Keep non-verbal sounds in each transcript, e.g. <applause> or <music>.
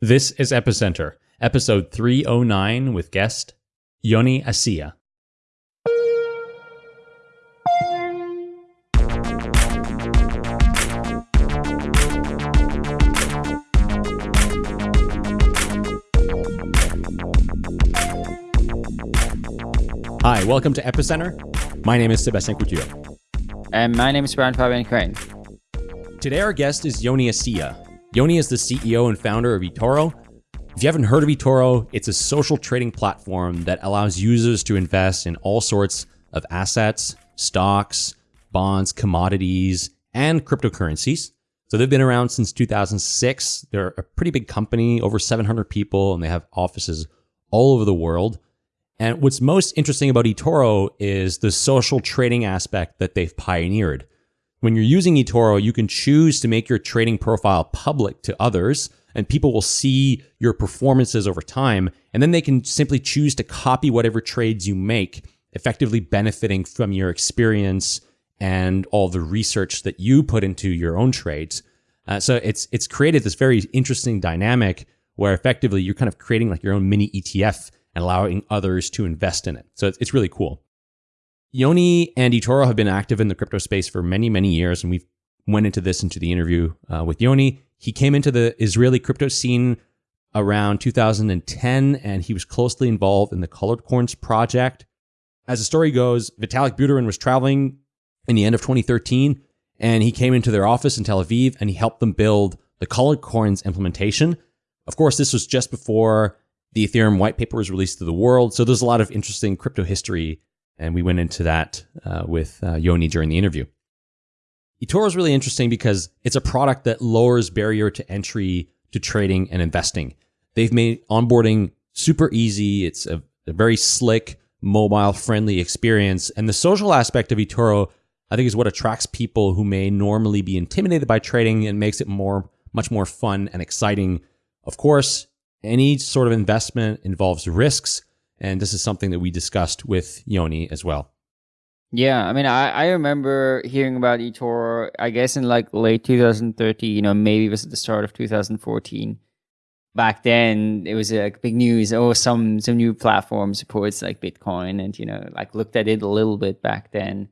This is Epicenter, episode 309 with guest Yoni Assia. Hi, welcome to Epicenter. My name is Sebastien Couture. And my name is Brian Fabian Crane. Today, our guest is Yoni Assia. Yoni is the CEO and founder of eToro. If you haven't heard of eToro, it's a social trading platform that allows users to invest in all sorts of assets, stocks, bonds, commodities, and cryptocurrencies. So they've been around since 2006. They're a pretty big company, over 700 people, and they have offices all over the world. And what's most interesting about eToro is the social trading aspect that they've pioneered. When you're using eToro, you can choose to make your trading profile public to others, and people will see your performances over time. And then they can simply choose to copy whatever trades you make, effectively benefiting from your experience and all the research that you put into your own trades. Uh, so it's it's created this very interesting dynamic where effectively you're kind of creating like your own mini ETF and allowing others to invest in it. So it's, it's really cool. Yoni and eToro have been active in the crypto space for many, many years, and we've went into this into the interview uh, with Yoni. He came into the Israeli crypto scene around 2010, and he was closely involved in the Colored Coins project. As the story goes, Vitalik Buterin was traveling in the end of 2013, and he came into their office in Tel Aviv, and he helped them build the Colored Coins implementation. Of course, this was just before the Ethereum white paper was released to the world, so there's a lot of interesting crypto history and we went into that uh, with uh, Yoni during the interview. eToro is really interesting because it's a product that lowers barrier to entry to trading and investing. They've made onboarding super easy. It's a, a very slick, mobile friendly experience. And the social aspect of eToro, I think, is what attracts people who may normally be intimidated by trading and makes it more, much more fun and exciting. Of course, any sort of investment involves risks. And this is something that we discussed with Yoni as well. Yeah, I mean, I, I remember hearing about eToro, I guess in like late 2013, you know, maybe it was at the start of 2014. Back then, it was like big news. Oh, some some new platform supports like Bitcoin, and you know, like looked at it a little bit back then.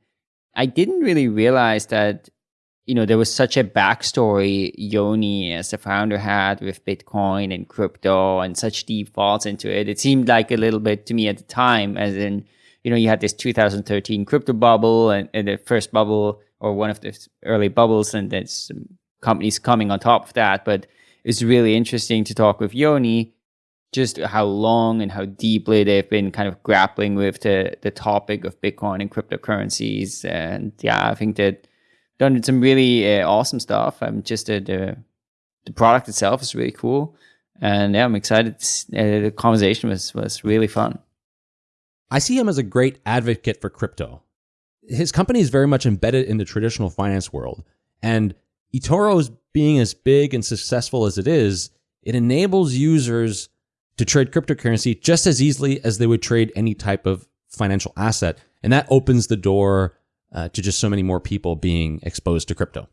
I didn't really realize that you know, there was such a backstory Yoni as the founder had with Bitcoin and crypto and such deep thoughts into it. It seemed like a little bit to me at the time, as in, you know, you had this 2013 crypto bubble and, and the first bubble or one of the early bubbles, and there's companies coming on top of that. But it's really interesting to talk with Yoni just how long and how deeply they've been kind of grappling with the, the topic of Bitcoin and cryptocurrencies. And yeah, I think that done some really uh, awesome stuff. I'm just uh, the the product itself is really cool, and yeah, I'm excited. Uh, the conversation was was really fun. I see him as a great advocate for crypto. His company is very much embedded in the traditional finance world, and eToro's being as big and successful as it is, it enables users to trade cryptocurrency just as easily as they would trade any type of financial asset. And that opens the door uh, to just so many more people being exposed to crypto.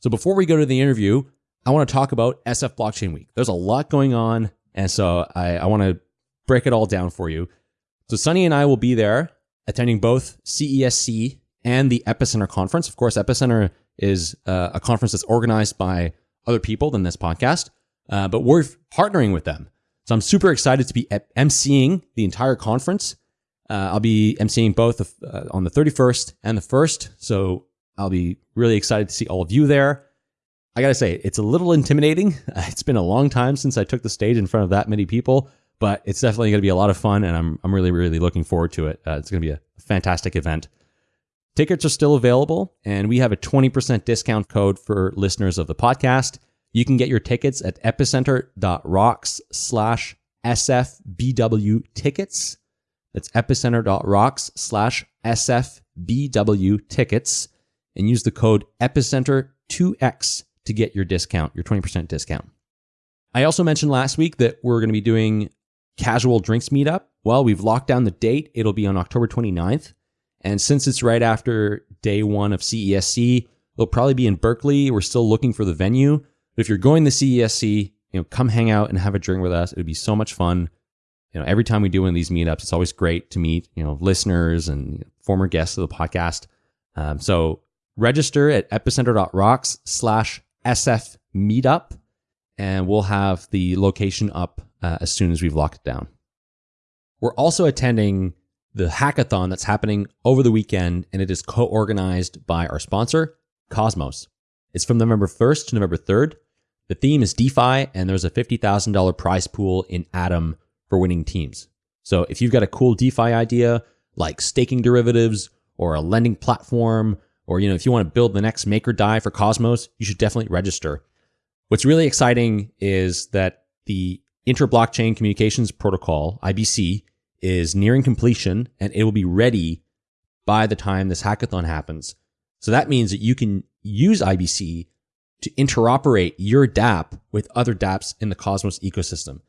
So before we go to the interview, I want to talk about SF Blockchain Week. There's a lot going on, and so I, I want to break it all down for you. So Sunny and I will be there attending both CESC and the Epicenter conference. Of course, Epicenter is uh, a conference that's organized by other people than this podcast, uh, but we're partnering with them. So I'm super excited to be emceeing the entire conference uh, I'll be emceeing both uh, on the 31st and the 1st. So I'll be really excited to see all of you there. I got to say, it's a little intimidating. <laughs> It's been a long time since I took the stage in front of that many people, but it's definitely going to be a lot of fun. And I'm, I'm really, really looking forward to it. Uh, it's going to be a fantastic event. Tickets are still available, and we have a 20% discount code for listeners of the podcast. You can get your tickets at epicenter.rocks slash SFBW tickets. That's epicenter.rocks slash SFBW tickets and use the code epicenter2x to get your discount, your 20% discount. I also mentioned last week that we're going to be doing casual drinks meetup. Well, we've locked down the date. It'll be on October 29th. And since it's right after day one of CESC, it'll probably be in Berkeley. We're still looking for the venue. But if you're going to CESC, you know, come hang out and have a drink with us. It would be so much fun. You know, every time we do one of these meetups, it's always great to meet, you know, listeners and former guests of the podcast. Um, so register at epicenter.rocks slash SF meetup, and we'll have the location up uh, as soon as we've locked it down. We're also attending the hackathon that's happening over the weekend, and it is co organized by our sponsor, Cosmos. It's from November 1st to November 3rd. The theme is DeFi, and there's a $50,000 prize pool in Atom for winning teams. So if you've got a cool DeFi idea, like staking derivatives or a lending platform, or you know, if you want to build the next maker DAI for Cosmos, you should definitely register. What's really exciting is that the Inter-Blockchain Communications Protocol, IBC, is nearing completion and it will be ready by the time this hackathon happens. So that means that you can use IBC to interoperate your dApp with other dApps in the Cosmos ecosystem.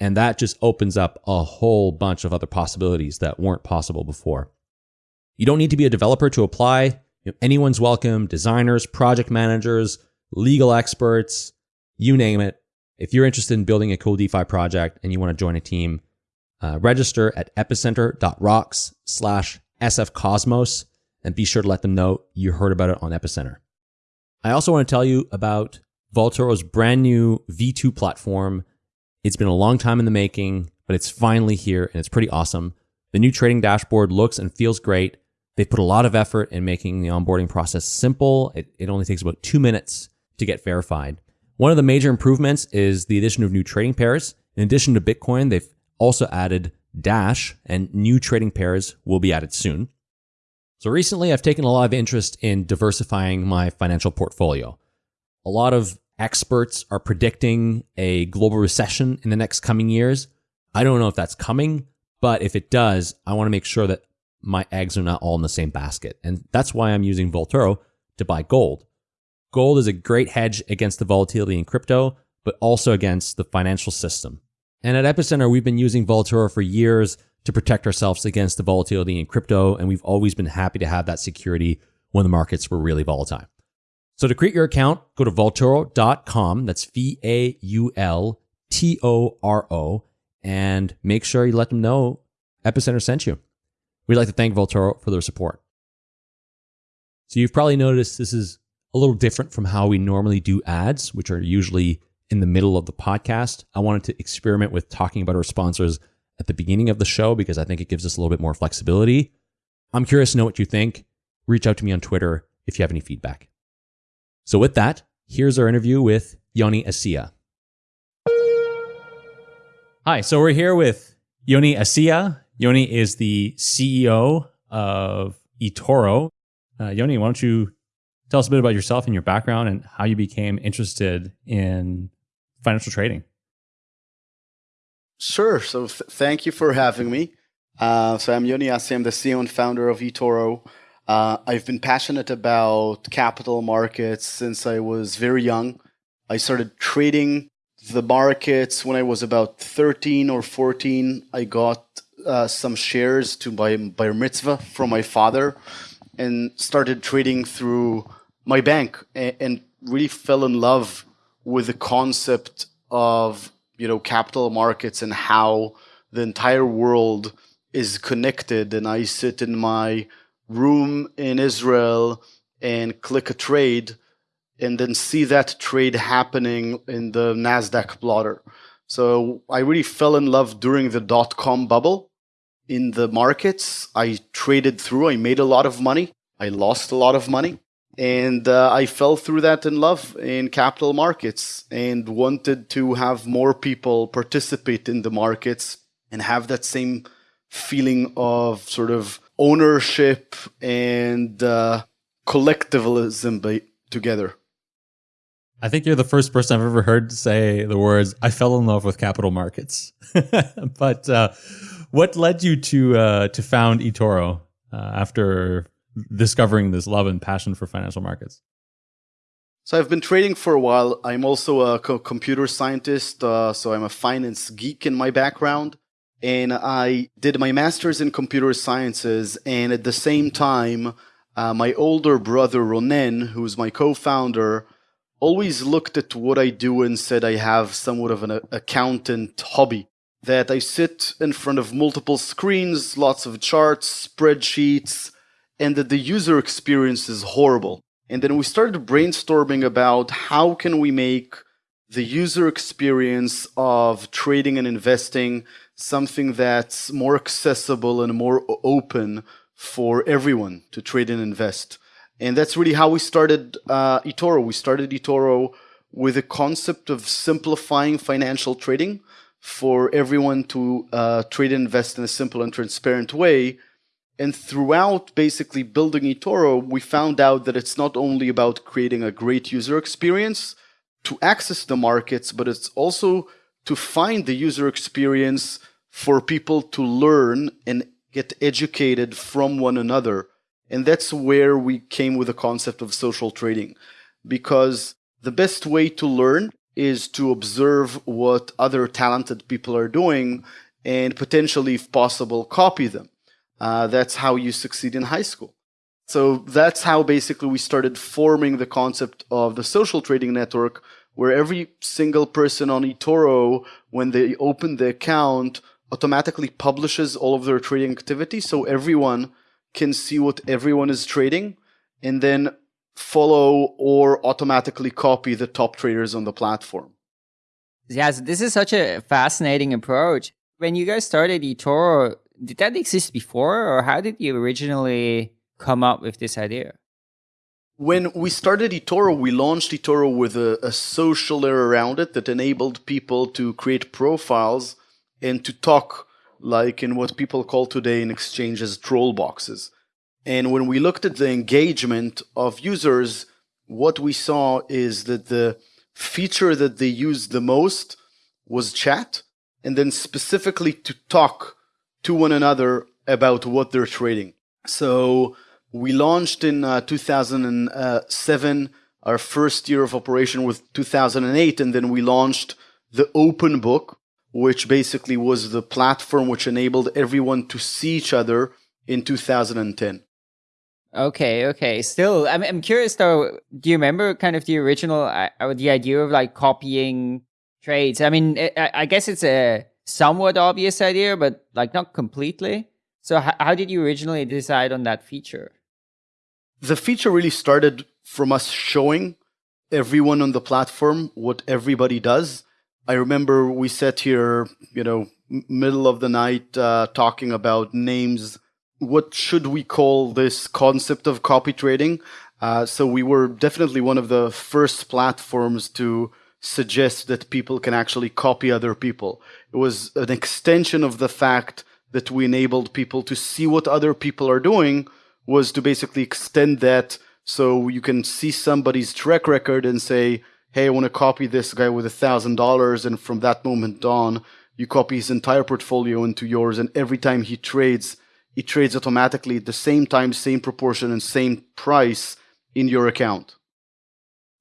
And that just opens up a whole bunch of other possibilities that weren't possible before. You don't need to be a developer to apply. You know, anyone's welcome designers, project managers, legal experts, you name it. If you're interested in building a cool DeFi project and you want to join a team, uh, register at epicenter.rocks slash sfcosmos and be sure to let them know you heard about it on Epicenter. I also want to tell you about Vaultoro's brand new V2 platform. It's been a long time in the making, but it's finally here and it's pretty awesome. The new trading dashboard looks and feels great. They put a lot of effort in making the onboarding process simple. It, it only takes about two minutes to get verified. One of the major improvements is the addition of new trading pairs. In addition to Bitcoin, they've also added Dash, and new trading pairs will be added soon. So recently, I've taken a lot of interest in diversifying my financial portfolio. A lot of experts are predicting a global recession in the next coming years. I don't know if that's coming, but if it does, I want to make sure that my eggs are not all in the same basket. And that's why I'm using Vaultoro to buy gold. Gold is a great hedge against the volatility in crypto, but also against the financial system. And at Epicenter, we've been using Vaultoro for years to protect ourselves against the volatility in crypto. And we've always been happy to have that security when the markets were really volatile. So to create your account, go to vaultoro.com. That's V A U L T O R O. And make sure you let them know Epicenter sent you. We'd like to thank Vaultoro for their support. So you've probably noticed this is a little different from how we normally do ads, which are usually in the middle of the podcast. I wanted to experiment with talking about our sponsors at the beginning of the show because I think it gives us a little bit more flexibility. I'm curious to know what you think. Reach out to me on Twitter if you have any feedback. So, with that, here's our interview with Yoni Assia. Hi, so we're here with Yoni Assia. Yoni is the CEO of eToro. Uh, Yoni, why don't you tell us a bit about yourself and your background and how you became interested in financial trading? Sure. So th- thank you for having me. Uh, so I'm Yoni Assia. I'm the CEO and founder of eToro. Uh, I've been passionate about capital markets since I was very young. I started trading the markets when I was about 13 or 14. I got uh, some shares to buy bar mitzvah from my father and started trading through my bank and, and really fell in love with the concept of you know capital markets and how the entire world is connected and i sit in my room in israel and click a trade and then see that trade happening in the nasdaq plotter so i really fell in love during the dot com bubble in the markets. I traded through i made a lot of money i lost a lot of money and uh, I fell through that in love in capital markets and wanted to have more people participate in the markets and have that same feeling of sort of ownership and uh, collectivism together. I think you're the first person I've ever heard say the words "I fell in love with capital markets." <laughs> but uh, what led you to uh, to found eToro uh, after discovering this love and passion for financial markets? So I've been trading for a while. I'm also a co computer scientist, uh, so I'm a finance geek in my background. And I did my master's in computer sciences, and at the same time, uh, my older brother Ronen, who's my co-founder, always looked at what I do and said I have somewhat of an accountant hobby. That I sit in front of multiple screens, lots of charts, spreadsheets, and that the user experience is horrible. And then we started brainstorming about how can we make the user experience of trading and investing something that's more accessible and more open for everyone to trade and invest. And that's really how we started uh, eToro. We started eToro with a concept of simplifying financial trading for everyone to uh, trade and invest in a simple and transparent way. And throughout basically building eToro, we found out that it's not only about creating a great user experience to access the markets, but it's also to find the user experience for people to learn and get educated from one another. And that's where we came with the concept of social trading. Because the best way to learn is to observe what other talented people are doing and potentially, if possible, copy them. Uh, that's how you succeed in high school. So that's how basically we started forming the concept of the social trading network, where every single person on eToro, when they open the account, automatically publishes all of their trading activity so everyone can see what everyone is trading and then follow or automatically copy the top traders on the platform. Yeah, this is such a fascinating approach. When you guys started eToro, did that exist before or how did you originally come up with this idea? When we started eToro, we launched eToro with a, a social layer around it that enabled people to create profiles and to talk like in what people call today in exchanges troll boxes. And when we looked at the engagement of users, what we saw is that the feature that they used the most was chat, and then specifically to talk to one another about what they're trading. So we launched in uh, 2007, our first year of operation with 2008, and then we launched the open book, which basically was the platform which enabled everyone to see each other in 2010. Okay, okay. Still, I'm I'm curious though. Do you remember kind of the original, uh, the idea of like copying trades? I mean, I, I guess it's a somewhat obvious idea, but like not completely. So, how did you originally decide on that feature? The feature really started from us showing everyone on the platform what everybody does I remember we sat here, you know, middle of the night uh, talking about names. What should we call this concept of copy trading? Uh, so we were definitely one of the first platforms to suggest that people can actually copy other people. It was an extension of the fact that we enabled people to see what other people are doing was to basically extend that so you can see somebody's track record and say, hey, I want to copy this guy with a thousand dollars, and from that moment on, you copy his entire portfolio into yours, and every time he trades, he trades automatically at the same time, same proportion, and same price in your account.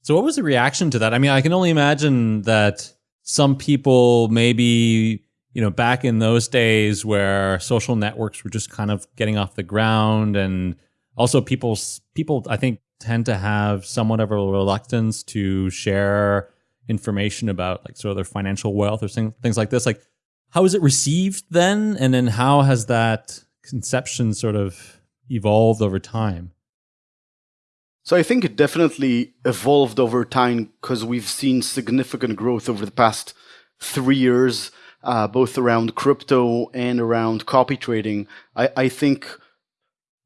So, what was the reaction to that? I mean, I can only imagine that some people maybe you know back in those days where social networks were just kind of getting off the ground and also people people i think tend to have somewhat of a reluctance to share information about like sort of their financial wealth or things like this. Like, how is it received then? And then how has that conception sort of evolved over time? So I think it definitely evolved over time because we've seen significant growth over the past three years, uh, both around crypto and around copy trading. I, I think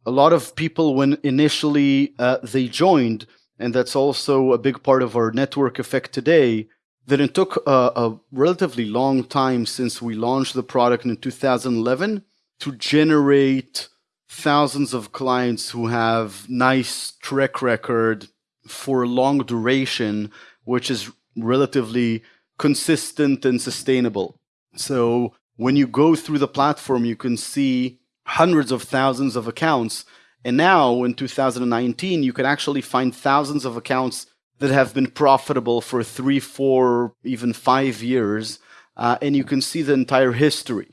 a lot of people when initially uh, they joined and that's also a big part of our network effect today that it took a, a, relatively long time since we launched the product in 2011 to generate thousands of clients who have nice track record for a long duration which is relatively consistent and sustainable. So when you go through the platform you can see hundreds of thousands of accounts. And now in 2019, you can actually find thousands of accounts that have been profitable for three, four, even five years. Uh, and you can see the entire history.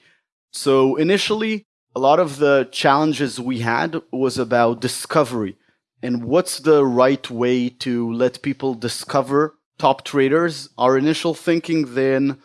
So initially, a lot of the challenges we had was about discovery. and what's the right way to let people discover top traders. Our initial thinking then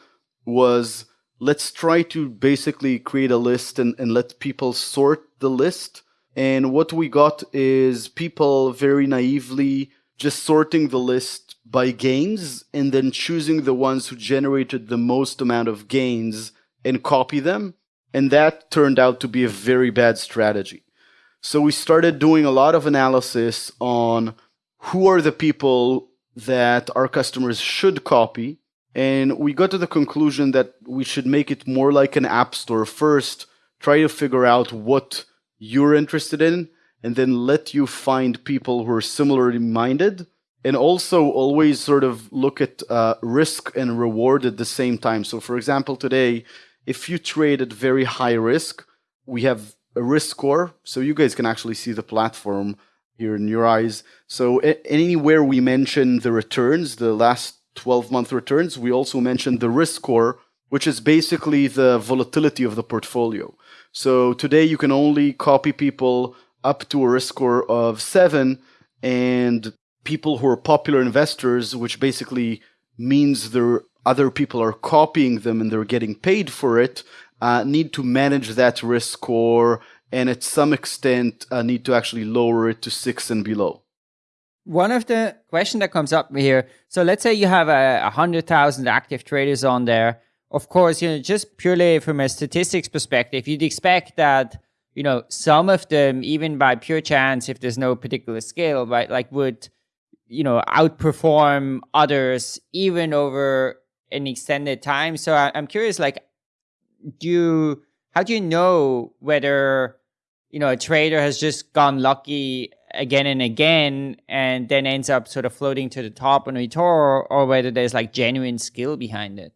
was let's try to basically create a list and, and let people sort the list. And what we got is people very naively just sorting the list by gains and then choosing the ones who generated the most amount of gains and copy them. And that turned out to be a very bad strategy. So we started doing a lot of analysis on who are the people that our customers should copy. And we got to the conclusion that we should make it more like an app store first, try to figure out what you're interested in, and then let you find people who are similarly minded. And also always sort of look at uh, risk and reward at the same time. So, for example, today, if you trade at very high risk, we have a risk score. So you guys can actually see the platform here in your eyes. So anywhere we mention the returns, the last 12 month returns, we also mentioned the risk score, which is basically the volatility of the portfolio. So today you can only copy people up to a risk score of seven and people who are popular investors, which basically means there other people are copying them and they're getting paid for it, uh, need to manage that risk score and at some extent uh, need to actually lower it to six and below. One of the question that comes up here, so let's say you have a, a hundred thousand active traders on there. Of course, you know, just purely from a statistics perspective, you'd expect that, you know, some of them, even by pure chance, if there's no particular scale, right, like would, you know, outperform others even over an extended time. So I, I'm curious, like, do you, how do you know whether you know, a trader has just gone lucky again and again and then ends up sort of floating to the top on eToro or whether there's like genuine skill behind it.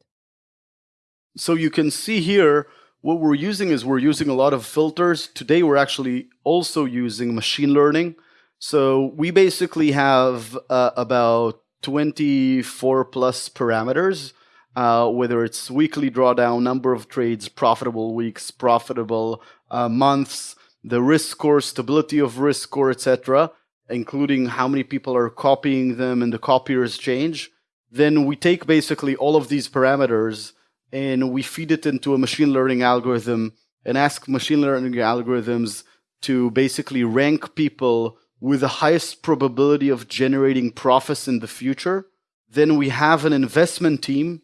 So you can see here what we're using is we're using a lot of filters. Today we're actually also using machine learning. So we basically have uh, about 24 plus parameters, uh, whether it's weekly drawdown, number of trades, profitable weeks, profitable uh, months, the risk score, stability of risk score, etc., including how many people are copying them and the copiers change, then we take basically all of these parameters and we feed it into a machine learning algorithm and ask machine learning algorithms to basically rank people with the highest probability of generating profits in the future. Then we have an investment team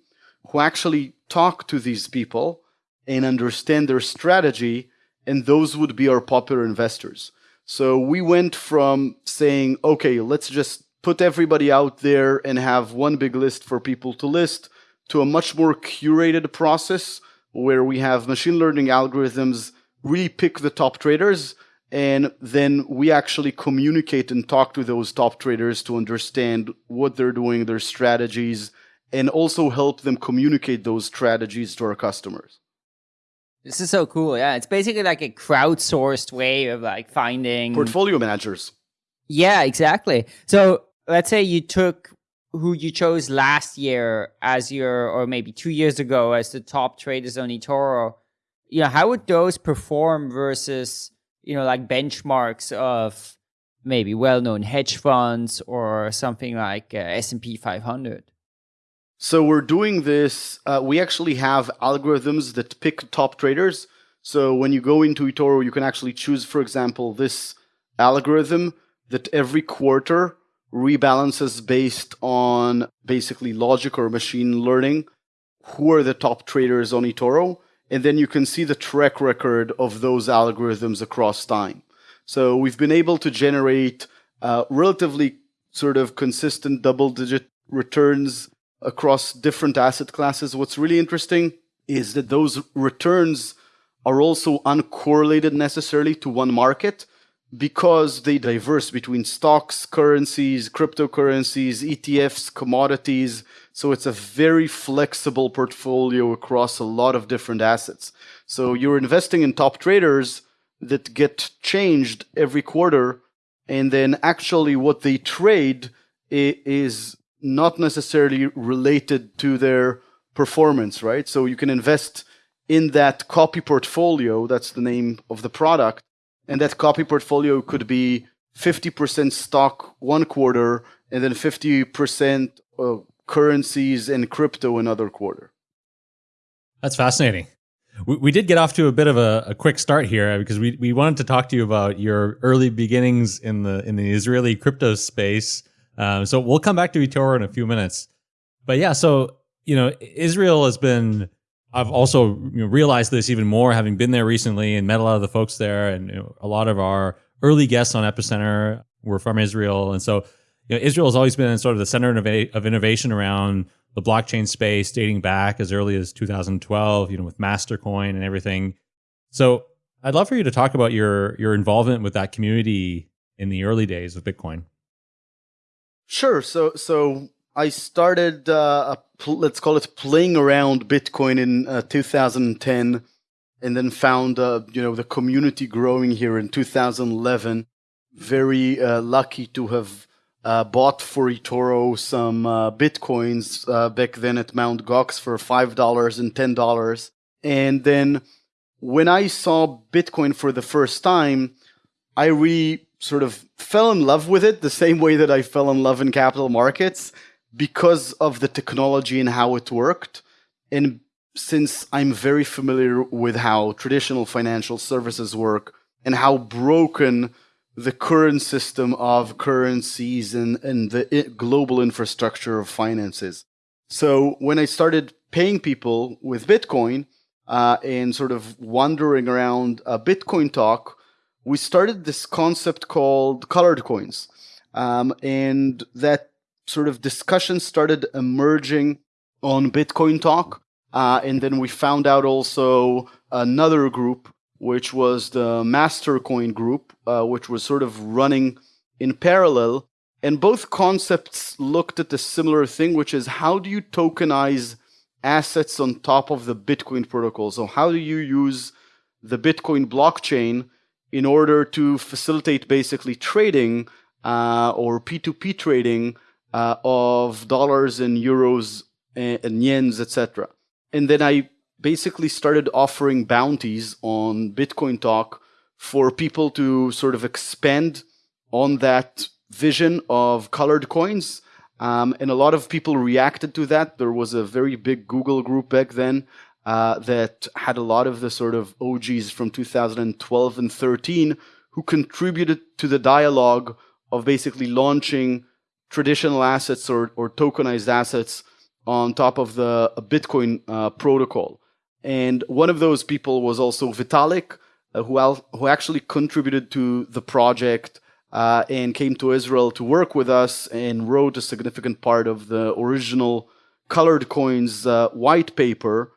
who actually talk to these people and understand their strategy and those would be our popular investors. So we went from saying, okay, let's just put everybody out there and have one big list for people to list to a much more curated process where we have machine learning algorithms really pick the top traders and then we actually communicate and talk to those top traders to understand what they're doing, their strategies, and also help them communicate those strategies to our customers. This is so cool. Yeah, it's basically like a crowdsourced way of like finding portfolio managers. Yeah, exactly. So let's say you took who you chose last year as your, or maybe two years ago as the top traders on eToro. You know, how would those perform versus you know like benchmarks of maybe well-known hedge funds or something like uh, S&P 500? So we're doing this. Uh, we actually have algorithms that pick top traders. So when you go into eToro, you can actually choose, for example, this algorithm that every quarter rebalances based on basically logic or machine learning. Who are the top traders on eToro? And then you can see the track record of those algorithms across time. So we've been able to generate uh, relatively sort of consistent double digit returns across different asset classes. What's really interesting is that those returns are also uncorrelated necessarily to one market because they diverse between stocks, currencies, cryptocurrencies, ETFs, commodities. So it's a very flexible portfolio across a lot of different assets. So you're investing in top traders that get changed every quarter. And then actually what they trade is not necessarily related to their performance, right? So you can invest in that copy portfolio, that's the name of the product, and that copy portfolio could be 50% stock one quarter and then 50% uh, currencies and crypto another quarter. That's fascinating. We, we did get off to a bit of a, a, quick start here because we, we wanted to talk to you about your early beginnings in the in the Israeli crypto space. Um, so we'll come back to eToro in a few minutes. But yeah, so you know, Israel has been. I've also you know, realized this even more, having been there recently and met a lot of the folks there, and you know, a lot of our early guests on Epicenter were from Israel, and so you know, Israel has always been sort of the center of innovation around the blockchain space, dating back as early as 2012. You know, with Mastercoin and everything. So I'd love for you to talk about your your involvement with that community in the early days of Bitcoin. Sure. So so I started, uh, let's call it playing around Bitcoin in uh, 2010, and then found, uh, you know, the community growing here in 2011. Very uh, lucky to have uh, bought for eToro some uh, Bitcoins back then at Mount Gox for $5 and $10. And then when I saw Bitcoin for the first time, I really sort of fell in love with it the same way that I fell in love in capital markets because of the technology and how it worked. And since I'm very familiar with how traditional financial services work and how broken the current system of currencies and, and the global infrastructure of finances. So when I started paying people with Bitcoin uh, and sort of wandering around a Bitcoin talk, we started this concept called colored coins. Um, and that sort of discussion started emerging on Bitcoin Talk. Uh, and then we found out also another group, which was the Mastercoin group, uh, which was sort of running in parallel. And both concepts looked at a similar thing, which is how do you tokenize assets on top of the Bitcoin protocol? So, how do you use the Bitcoin blockchain in order to facilitate basically trading uh, or P2P trading uh, of dollars and euros and, and yens, etc. And then I basically started offering bounties on Bitcoin Talk for people to sort of expand on that vision of colored coins. Um, and a lot of people reacted to that. There was a very big Google group back then uh, that had a lot of the sort of OGs from 2012 and 13 who contributed to the dialogue of basically launching traditional assets or, or tokenized assets on top of the Bitcoin uh, protocol. And one of those people was also Vitalik, uh, who, al- who actually contributed to the project uh, and came to Israel to work with us and wrote a significant part of the original Colored Coins uh, white paper.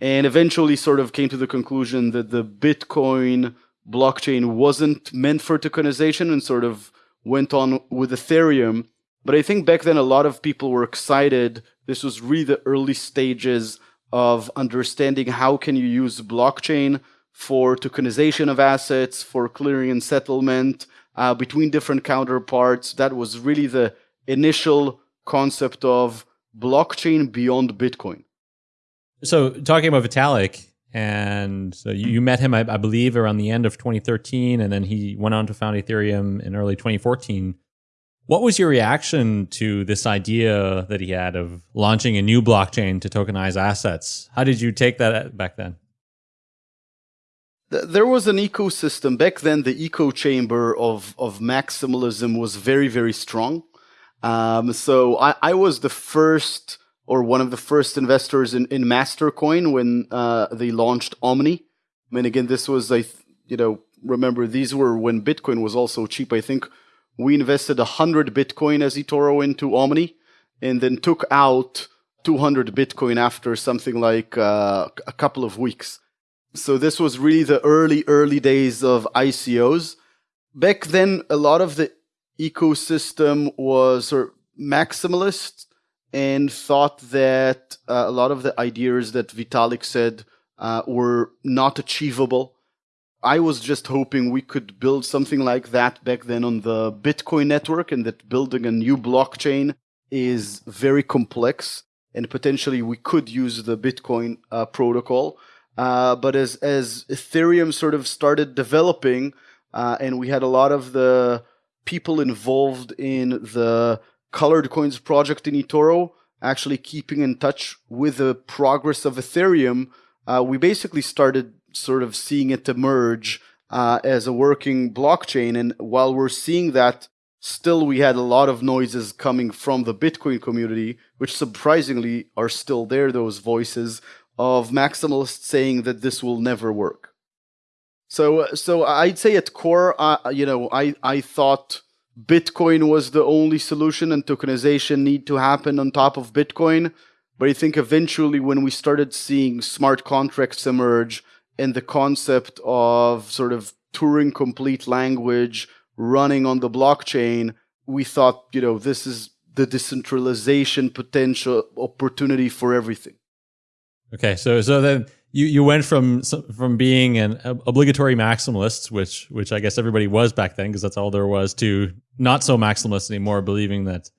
And eventually, sort of came to the conclusion that the Bitcoin blockchain wasn't meant for tokenization and sort of went on with Ethereum but I think back then a lot of people were excited. This was really the early stages of understanding how can you use blockchain for tokenization of assets, for clearing and settlement uh, between different counterparts. That was really the initial concept of blockchain beyond Bitcoin. So, talking about Vitalik, and so you, met him, I, I, believe, around the end of 2013, and then he went on to found Ethereum in early 2014. What was your reaction to this idea that he had of launching a new blockchain to tokenize assets? How did you take that back then? There was an ecosystem back then. The echo chamber of of maximalism was very very strong. Um, so I, I was the first or one of the first investors in, in Mastercoin when uh, they launched Omni. I mean, again, this was I you know remember these were when Bitcoin was also cheap. I think we invested 100 Bitcoin as eToro into Omni and then took out 200 Bitcoin after something like uh, a couple of weeks. So this was really the early, early days of ICOs. Back then, a lot of the ecosystem was maximalist and thought that uh, a lot of the ideas that Vitalik said uh, were not achievable. I was just hoping we could build something like that back then on the Bitcoin network, and that building a new blockchain is very complex, and potentially we could use the Bitcoin uh, protocol. Uh, but as as Ethereum sort of started developing, uh, and we had a lot of the people involved in the Colored Coins project in eToro actually keeping in touch with the progress of Ethereum, uh, we basically started sort of seeing it emerge uh, as a working blockchain. And while we're seeing that, still we had a lot of noises coming from the Bitcoin community, which surprisingly are still there, those voices of maximalists saying that this will never work. So, so I'd say at core, uh, you know, I, I thought Bitcoin was the only solution and tokenization need to happen on top of Bitcoin. But I think eventually when we started seeing smart contracts emerge and the concept of sort of Turing complete language running on the blockchain, we thought, you know, this is the decentralization potential opportunity for everything. Okay, so so then you you went from from being an obligatory maximalist, which which I guess everybody was back then because that's all there was, to not so maximalist anymore, believing that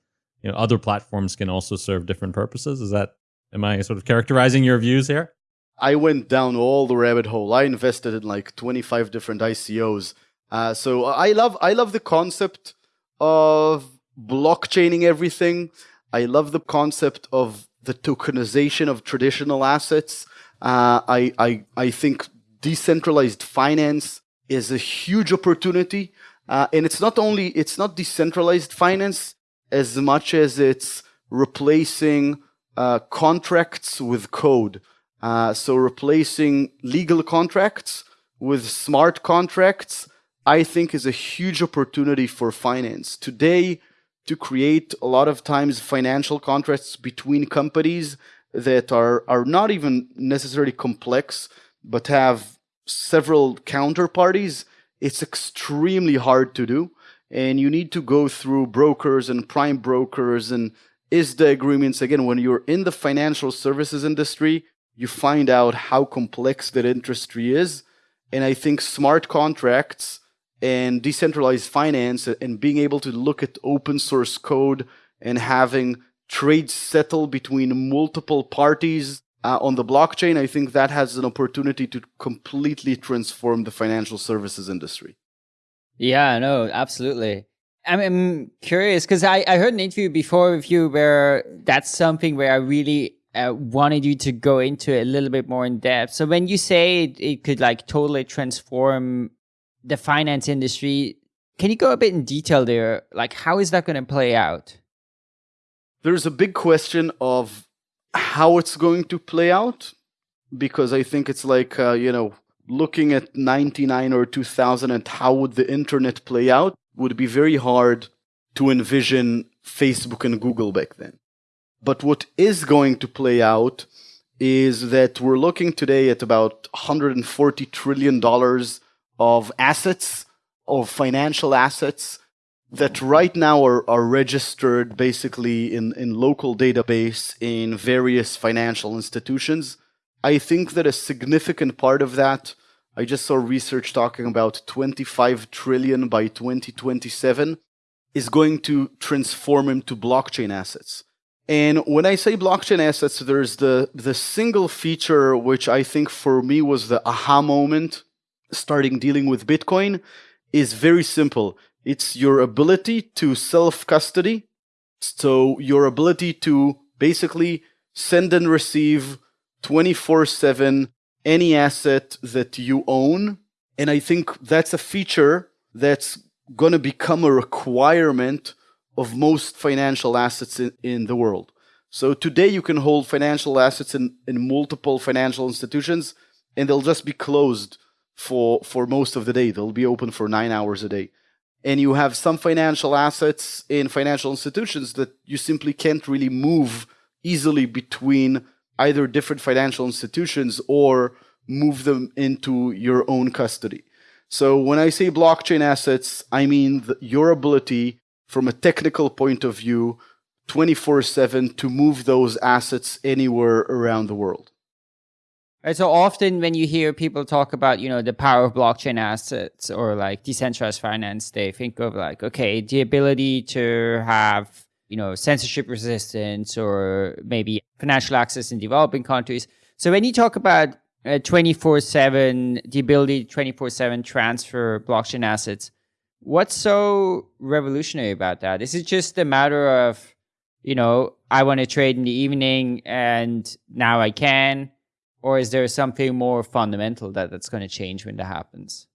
you know other platforms can also serve different purposes. Is that am I sort of characterizing your views here? I went down all the rabbit hole. I invested in like 25 different ICOs. Uh, so I love I love the concept of blockchaining everything. I love the concept of the tokenization of traditional assets. Uh, I, I, I think decentralized finance is a huge opportunity. Uh, and it's not only, it's not decentralized finance as much as it's replacing uh, contracts with code. Uh, so replacing legal contracts with smart contracts, I think is a huge opportunity for finance. Today, to create a lot of times financial contracts between companies that are, are not even necessarily complex, but have several counterparties, it's extremely hard to do. And you need to go through brokers and prime brokers and ISDA agreements. Again, when you're in the financial services industry, you find out how complex that industry is. And I think smart contracts and decentralized finance and being able to look at open source code and having trades settle between multiple parties uh, on the blockchain, I think that has an opportunity to completely transform the financial services industry. Yeah, no, absolutely. I'm, curious because I, I heard an interview before with you where that's something where I really uh, wanted you to go into it a little bit more in depth. So when you say it, it could like totally transform the finance industry, can you go a bit in detail there? Like, how is that going to play out? There's a big question of how it's going to play out because I think it's like, uh, you know, looking at 99 or 2000 and how would the internet play out would be very hard to envision Facebook and Google back then. But what is going to play out is that we're looking today at about $140 trillion of assets, of financial assets that right now are, are registered basically in, in local database in various financial institutions. I think that a significant part of that, I just saw research talking about 25 trillion by 2027, is going to transform into blockchain assets. And when I say blockchain assets, there's the, the single feature which I think for me was the aha moment starting dealing with Bitcoin is very simple. It's your ability to self-custody. So your ability to basically send and receive 24-7 any asset that you own. And I think that's a feature that's going to become a requirement of most financial assets in, in the world. So today you can hold financial assets in, in multiple financial institutions and they'll just be closed for, for most of the day. They'll be open for nine hours a day and you have some financial assets in financial institutions that you simply can't really move easily between either different financial institutions or move them into your own custody. So when I say blockchain assets, I mean the, your ability from a technical point of view 24/7 to move those assets anywhere around the world. Right. So often when you hear people talk about, you know, the power of blockchain assets or like decentralized finance, they think of like, okay, the ability to have, you know, censorship resistance or maybe financial access in developing countries. So when you talk about uh, 24-7, the ability 24-7 transfer blockchain assets, What's so revolutionary about that? Is it just a matter of, you know, I want to trade in the evening and now I can? Or is there something more fundamental that that's going to change when that happens?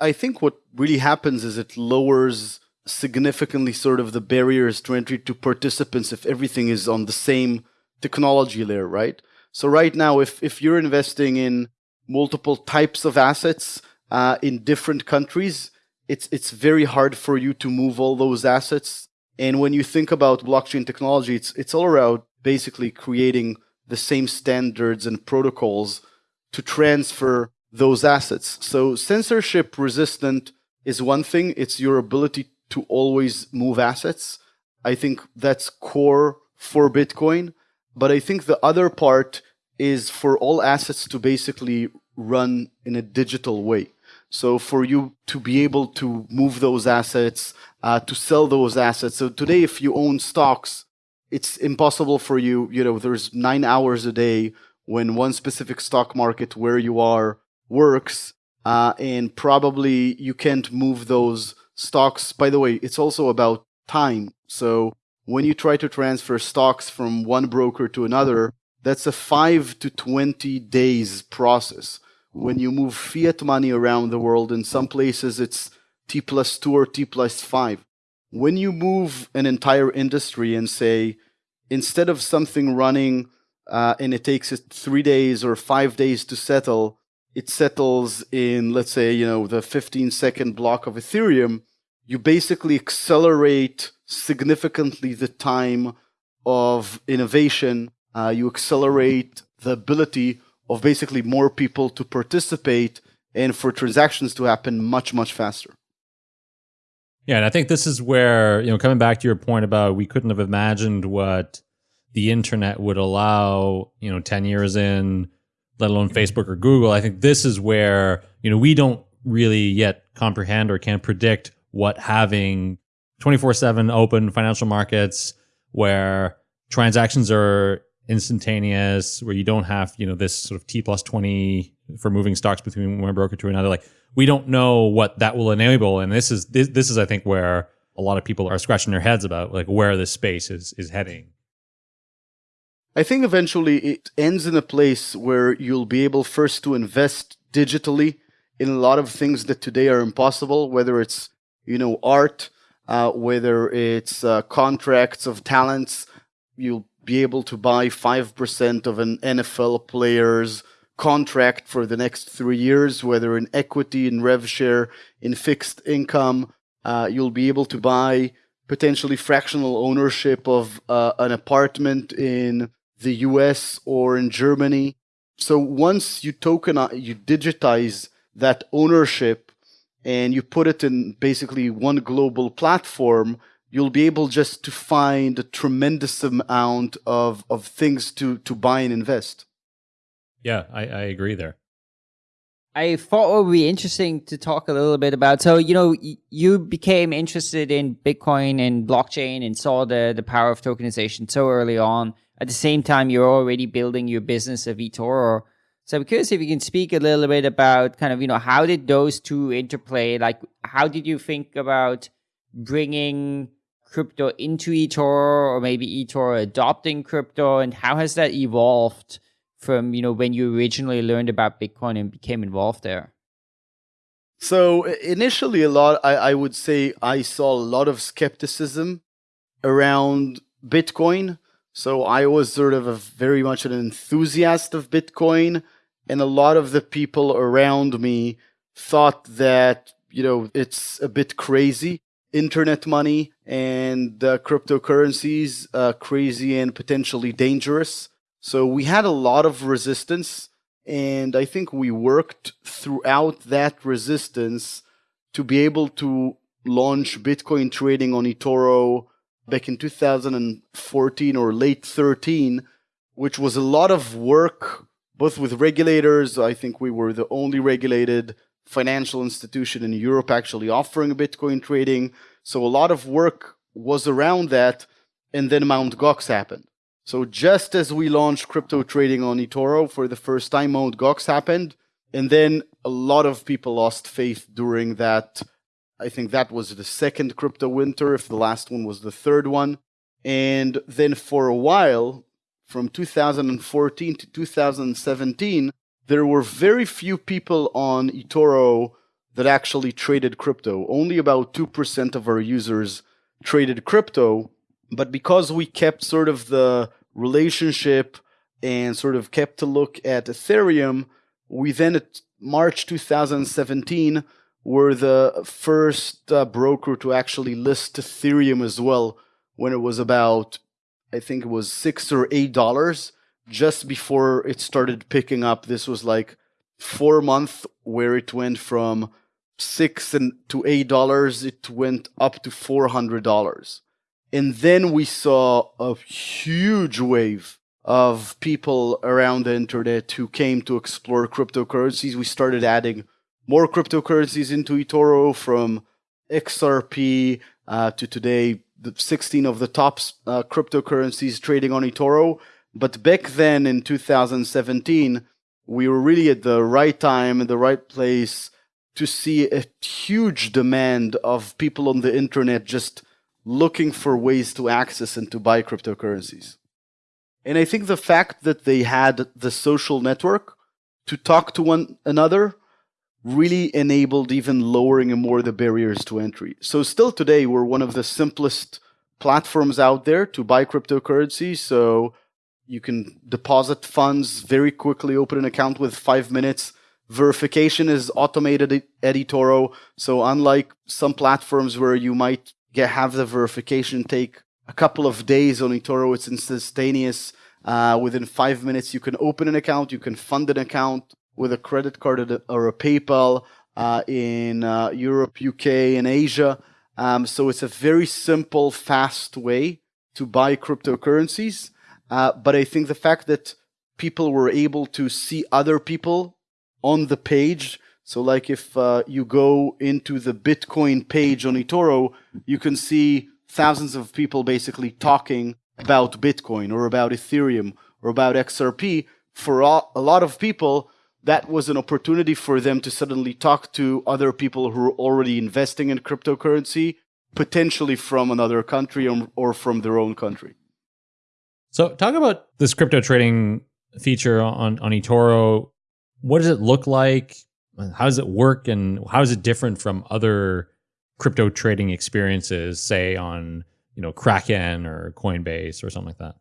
I think what really happens is it lowers significantly sort of the barriers to entry to participants if everything is on the same technology layer, right? So right now, if, if you're investing in multiple types of assets uh, in different countries, it's, it's very hard for you to move all those assets. And when you think about blockchain technology, it's, it's all around basically creating the same standards and protocols to transfer those assets. So censorship resistant is one thing. It's your ability to always move assets. I think that's core for Bitcoin. But I think the other part is for all assets to basically run in a digital way. So for you to be able to move those assets, uh, to sell those assets. So today, if you own stocks, it's impossible for you. You know, there's nine hours a day when one specific stock market where you are works, uh, and probably you can't move those stocks. By the way, it's also about time. So when you try to transfer stocks from one broker to another, that's a 5 to 20 days process. When you move fiat money around the world, in some places it's T plus 2 or T plus 5. When you move an entire industry and say, instead of something running uh, and it takes it three days or five days to settle, it settles in, let's say, you know, the 15 second block of Ethereum, you basically accelerate significantly the time of innovation. Uh, you accelerate the ability of basically more people to participate and for transactions to happen much, much faster. Yeah, and I think this is where, you know, coming back to your point about we couldn't have imagined what the internet would allow, you know, 10 years in, let alone Facebook or Google. I think this is where, you know, we don't really yet comprehend or can predict what having 24 7 open financial markets where transactions are instantaneous, where you don't have, you know, this sort of T plus 20 for moving stocks between one broker to another. Like we don't know what that will enable. And this is, this, this is, I think, where a lot of people are scratching their heads about like where this space is, is heading. I think eventually it ends in a place where you'll be able first to invest digitally in a lot of things that today are impossible, whether it's you know, art, uh, whether it's uh, contracts of talents, you'll be able to buy 5% of an NFL player's contract for the next three years, whether in equity, in rev share, in fixed income. Uh, you'll be able to buy potentially fractional ownership of uh, an apartment in the US or in Germany. So once you tokenize, you digitize that ownership and you put it in basically one global platform, you'll be able just to find a tremendous amount of, of things to, to buy and invest. Yeah, I, I agree there. I thought it would be interesting to talk a little bit about. So, you know, you became interested in Bitcoin and blockchain and saw the, the power of tokenization so early on. At the same time, you're already building your business of eToro. So I'm curious if you can speak a little bit about kind of, you know, how did those two interplay? Like, how did you think about bringing crypto into eToro or maybe eToro adopting crypto? And how has that evolved from, you know, when you originally learned about Bitcoin and became involved there? So initially, a lot, I, I would say I saw a lot of skepticism around Bitcoin. So I was sort of a very much an enthusiast of Bitcoin and a lot of the people around me thought that you know it's a bit crazy internet money and uh, cryptocurrencies uh, crazy and potentially dangerous so we had a lot of resistance and i think we worked throughout that resistance to be able to launch bitcoin trading on etoro back in 2014 or late 13 which was a lot of work both with regulators. I think we were the only regulated financial institution in Europe actually offering Bitcoin trading. So a lot of work was around that. And then Mt. Gox happened. So just as we launched crypto trading on eToro for the first time, Mt. Gox happened. And then a lot of people lost faith during that I think that was the second crypto winter, if the last one was the third one. And then for a while, from 2014 to 2017, there were very few people on eToro that actually traded crypto. Only about 2% of our users traded crypto. But because we kept sort of the relationship and sort of kept a look at Ethereum, we then at March 2017 were the first uh, broker to actually list Ethereum as well when it was about, I think it was six or eight dollars just before it started picking up. This was like four months where it went from six and to eight dollars. It went up to four hundred dollars, and then we saw a huge wave of people around the internet who came to explore cryptocurrencies. We started adding more cryptocurrencies into eToro from XRP uh, to today, the 16 of the top uh, cryptocurrencies trading on eToro. But back then in 2017, we were really at the right time, in the right place to see a huge demand of people on the internet just looking for ways to access and to buy cryptocurrencies. And I think the fact that they had the social network to talk to one another really enabled even lowering more the barriers to entry. So still today, we're one of the simplest platforms out there to buy cryptocurrency. So you can deposit funds very quickly, open an account with five minutes. Verification is automated at eToro. So unlike some platforms where you might get have the verification take a couple of days on eToro, it's instantaneous. Uh, within five minutes, you can open an account, you can fund an account, with a credit card or a PayPal uh, in uh, Europe, UK, and Asia. Um, so it's a very simple, fast way to buy cryptocurrencies. Uh, but I think the fact that people were able to see other people on the page. So, like if uh, you go into the Bitcoin page on eToro, you can see thousands of people basically talking about Bitcoin or about Ethereum or about XRP. For a lot of people, that was an opportunity for them to suddenly talk to other people who are already investing in cryptocurrency, potentially from another country or, or from their own country. So, talk about this crypto trading feature on, on eToro. What does it look like? How does it work? And how is it different from other crypto trading experiences, say on you know Kraken or Coinbase or something like that?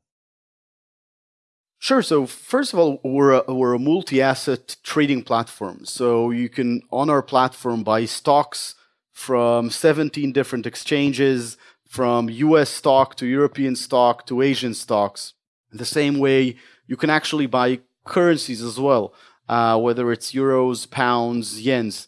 Sure. So first of all, we're a, we're a multi-asset trading platform. So you can on our platform buy stocks from 17 different exchanges, from U.S. stock to European stock to Asian stocks. The same way, you can actually buy currencies as well, uh, whether it's euros, pounds, yens.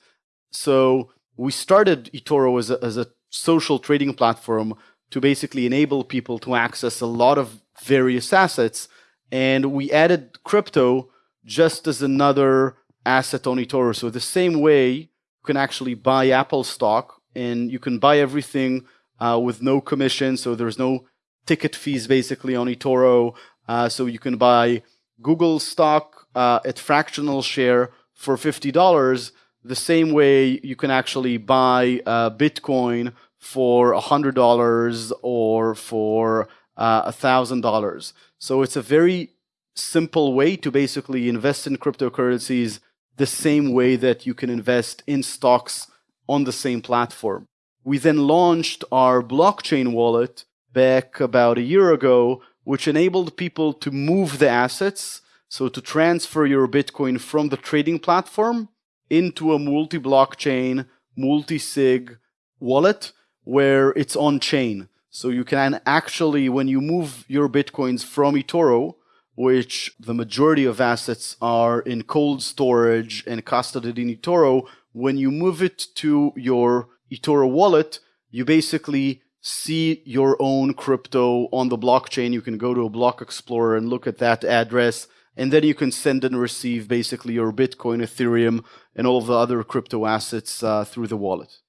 So we started eToro as a, as a social trading platform to basically enable people to access a lot of various assets and we added crypto just as another asset on eToro. So the same way you can actually buy Apple stock and you can buy everything uh, with no commission. So there's no ticket fees basically on eToro. Uh, so you can buy Google stock uh, at fractional share for $50. The same way you can actually buy uh, Bitcoin for $100 or for uh, $1,000. So it's a very simple way to basically invest in cryptocurrencies the same way that you can invest in stocks on the same platform. We then launched our blockchain wallet back about a year ago, which enabled people to move the assets, so to transfer your Bitcoin from the trading platform into a multi blockchain, multi sig wallet where it's on chain. So you can actually, when you move your Bitcoins from eToro, which the majority of assets are in cold storage and custodied in eToro, when you move it to your eToro wallet, you basically see your own crypto on the blockchain. You can go to a block explorer and look at that address, and then you can send and receive basically your Bitcoin, Ethereum, and all of the other crypto assets uh, through the wallet.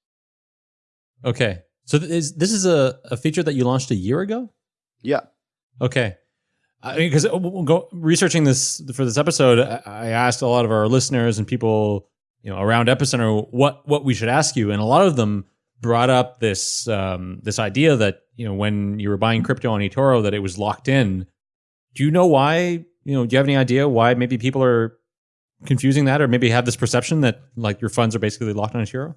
Okay. So th- is, this is a, a feature that you launched a year ago? Yeah. Okay. I mean, because we'll researching this for this episode, I asked a lot of our listeners and people, you know, around Epicenter what what we should ask you, and a lot of them brought up this um, this idea that you know when you were buying crypto on eToro that it was locked in. Do you know why? You know, do you have any idea why maybe people are confusing that, or maybe have this perception that like your funds are basically locked on eToro?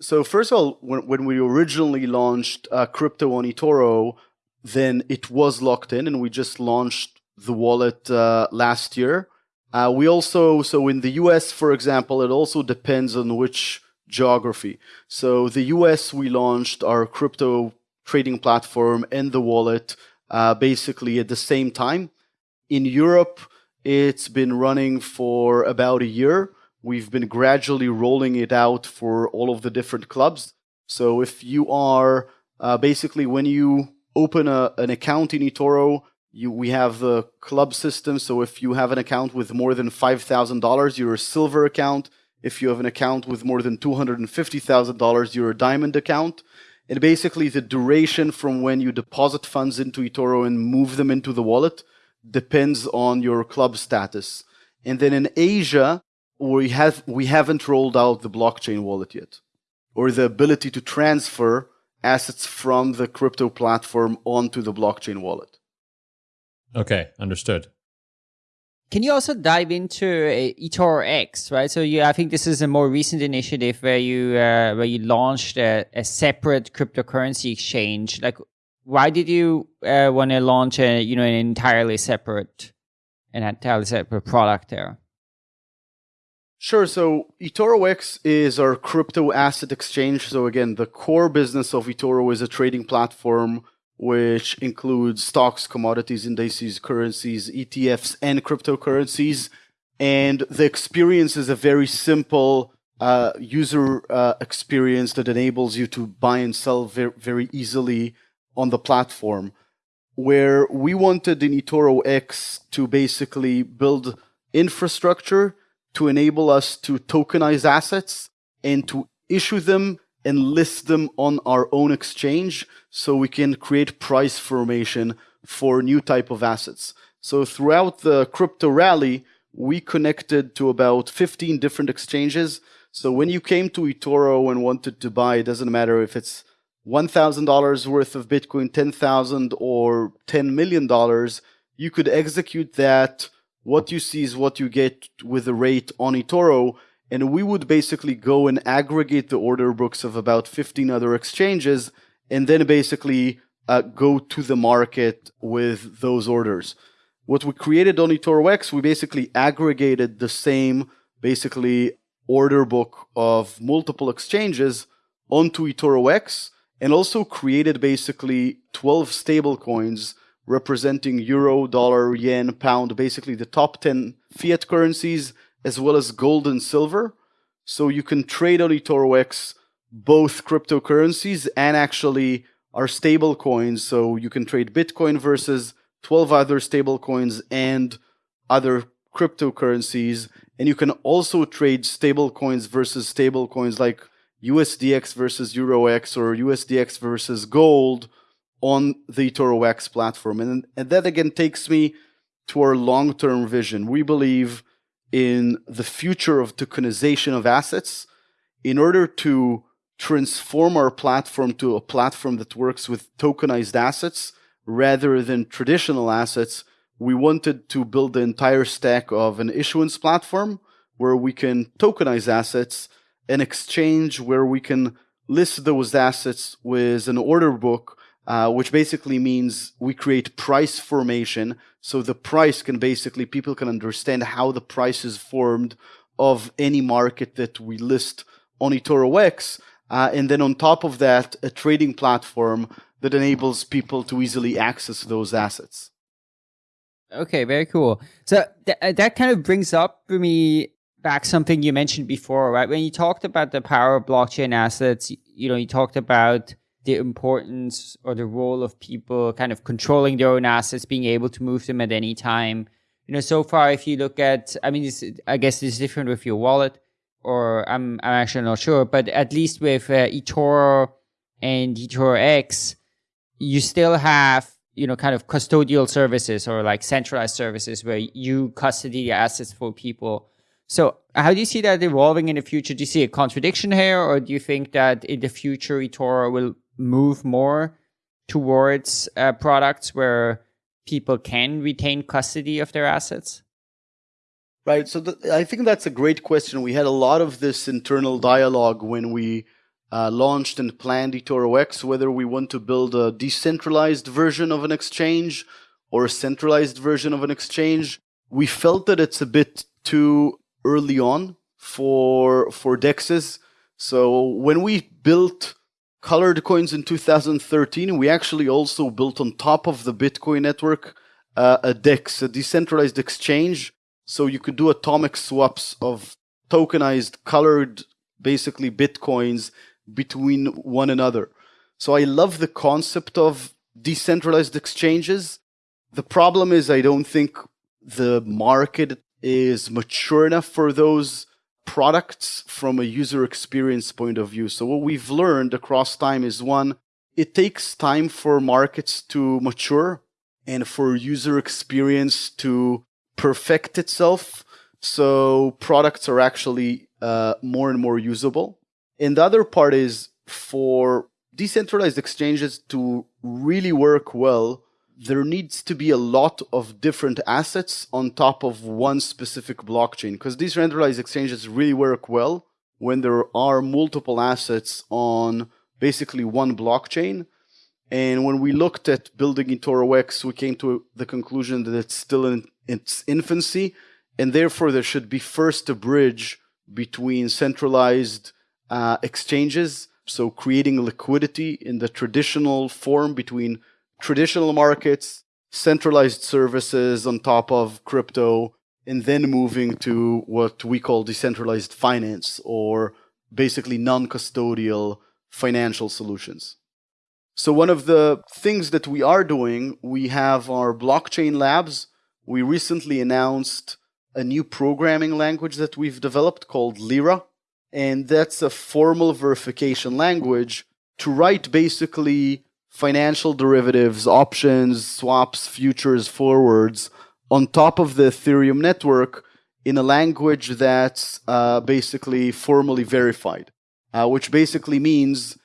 So first of all, when, when we originally launched uh, crypto on eToro, then it was locked in, and we just launched the wallet uh, last year. Uh, we also, so in the US, for example, it also depends on which geography. So the US, we launched our crypto trading platform and the wallet uh, basically at the same time. In Europe, it's been running for about a year. We've been gradually rolling it out for all of the different clubs. So if you are uh, basically when you open a, an account in eToro, you, we have the club system. So if you have an account with more than $5,000, you're a silver account. If you have an account with more than $250,000, you're a diamond account. And basically the duration from when you deposit funds into eToro and move them into the wallet depends on your club status. And then in Asia, we have we haven't rolled out the blockchain wallet yet or the ability to transfer assets from the crypto platform onto the blockchain wallet. Okay, understood. Can you also dive into uh, eToro X, right? So you, I think this is a more recent initiative where you uh, where you launched a, a, separate cryptocurrency exchange. Like, why did you uh, want to launch a you know an entirely separate an entirely separate product there? Sure. So eToro X is our crypto asset exchange. So again, the core business of eToro is a trading platform which includes stocks, commodities, indices, currencies, ETFs, and cryptocurrencies. And the experience is a very simple uh, user uh, experience that enables you to buy and sell very, very easily on the platform. Where we wanted in eToro X to basically build infrastructure to enable us to tokenize assets and to issue them and list them on our own exchange so we can create price formation for new type of assets. So throughout the crypto rally, we connected to about 15 different exchanges. So when you came to eToro and wanted to buy, it doesn't matter if it's $1,000 worth of Bitcoin, 10,000 or $10 million, you could execute that. What you see is what you get with the rate on eToro and we would basically go and aggregate the order books of about 15 other exchanges and then basically uh, go to the market with those orders. What we created on eToro X, we basically aggregated the same basically order book of multiple exchanges onto eToro X and also created basically 12 stable coins representing euro, dollar, yen, pound, basically the top 10 fiat currencies as well as gold and silver. So you can trade on eToro X both cryptocurrencies and actually our stable coins. So you can trade Bitcoin versus 12 other stable coins and other cryptocurrencies. And you can also trade stable coins versus stable coins like USDX versus EuroX or USDX versus gold on the eToro X platform. And, and that again takes me to our long-term vision. We believe in the future of tokenization of assets in order to transform our platform to a platform that works with tokenized assets rather than traditional assets, we wanted to build the entire stack of an issuance platform where we can tokenize assets, an exchange where we can list those assets with an order book uh, which basically means we create price formation. So the price can basically, people can understand how the price is formed of any market that we list on eToro X. Uh, and then on top of that, a trading platform that enables people to easily access those assets. Okay, very cool. So th uh, that kind of brings up for me back something you mentioned before, right? When you talked about the power of blockchain assets, you know, you talked about the importance or the role of people kind of controlling their own assets, being able to move them at any time. You know, so far, if you look at, I mean, I guess it's different with your wallet, or I'm, I'm actually not sure, but at least with uh, eToro and eToro X, you still have, you know, kind of custodial services or like centralized services where you custody the assets for people. So, how do you see that evolving in the future? Do you see a contradiction here, or do you think that in the future eToro will move more towards uh, products where people can retain custody of their assets? Right. So th- I think that's a great question. We had a lot of this internal dialogue when we uh, launched and planned eToro X, whether we want to build a decentralized version of an exchange or a centralized version of an exchange. We felt that it's a bit too early on for for dexes. So when we built colored coins in 2013, we actually also built on top of the Bitcoin network uh, a DEX, a decentralized exchange so you could do atomic swaps of tokenized, colored, basically bitcoins between one another. So I love the concept of decentralized exchanges. The problem is, I don't think the market is mature enough for those products from a user experience point of view. So what we've learned across time is one, it takes time for markets to mature and for user experience to perfect itself so products are actually uh, more and more usable. And the other part is for decentralized exchanges to really work well, there needs to be a lot of different assets on top of one specific blockchain because these decentralized exchanges really work well when there are multiple assets on basically one blockchain. And when we looked at building eToro X, we came to the conclusion that it's still in its infancy, and therefore there should be first a bridge between centralized uh, exchanges, so creating liquidity in the traditional form between traditional markets, centralized services on top of crypto, and then moving to what we call decentralized finance or basically non-custodial financial solutions. So one of the things that we are doing, we have our blockchain labs. We recently announced a new programming language that we've developed called Lyra. And that's a formal verification language to write basically financial derivatives, options, swaps, futures, forwards on top of the Ethereum network in a language that's uh, basically formally verified, uh, which basically means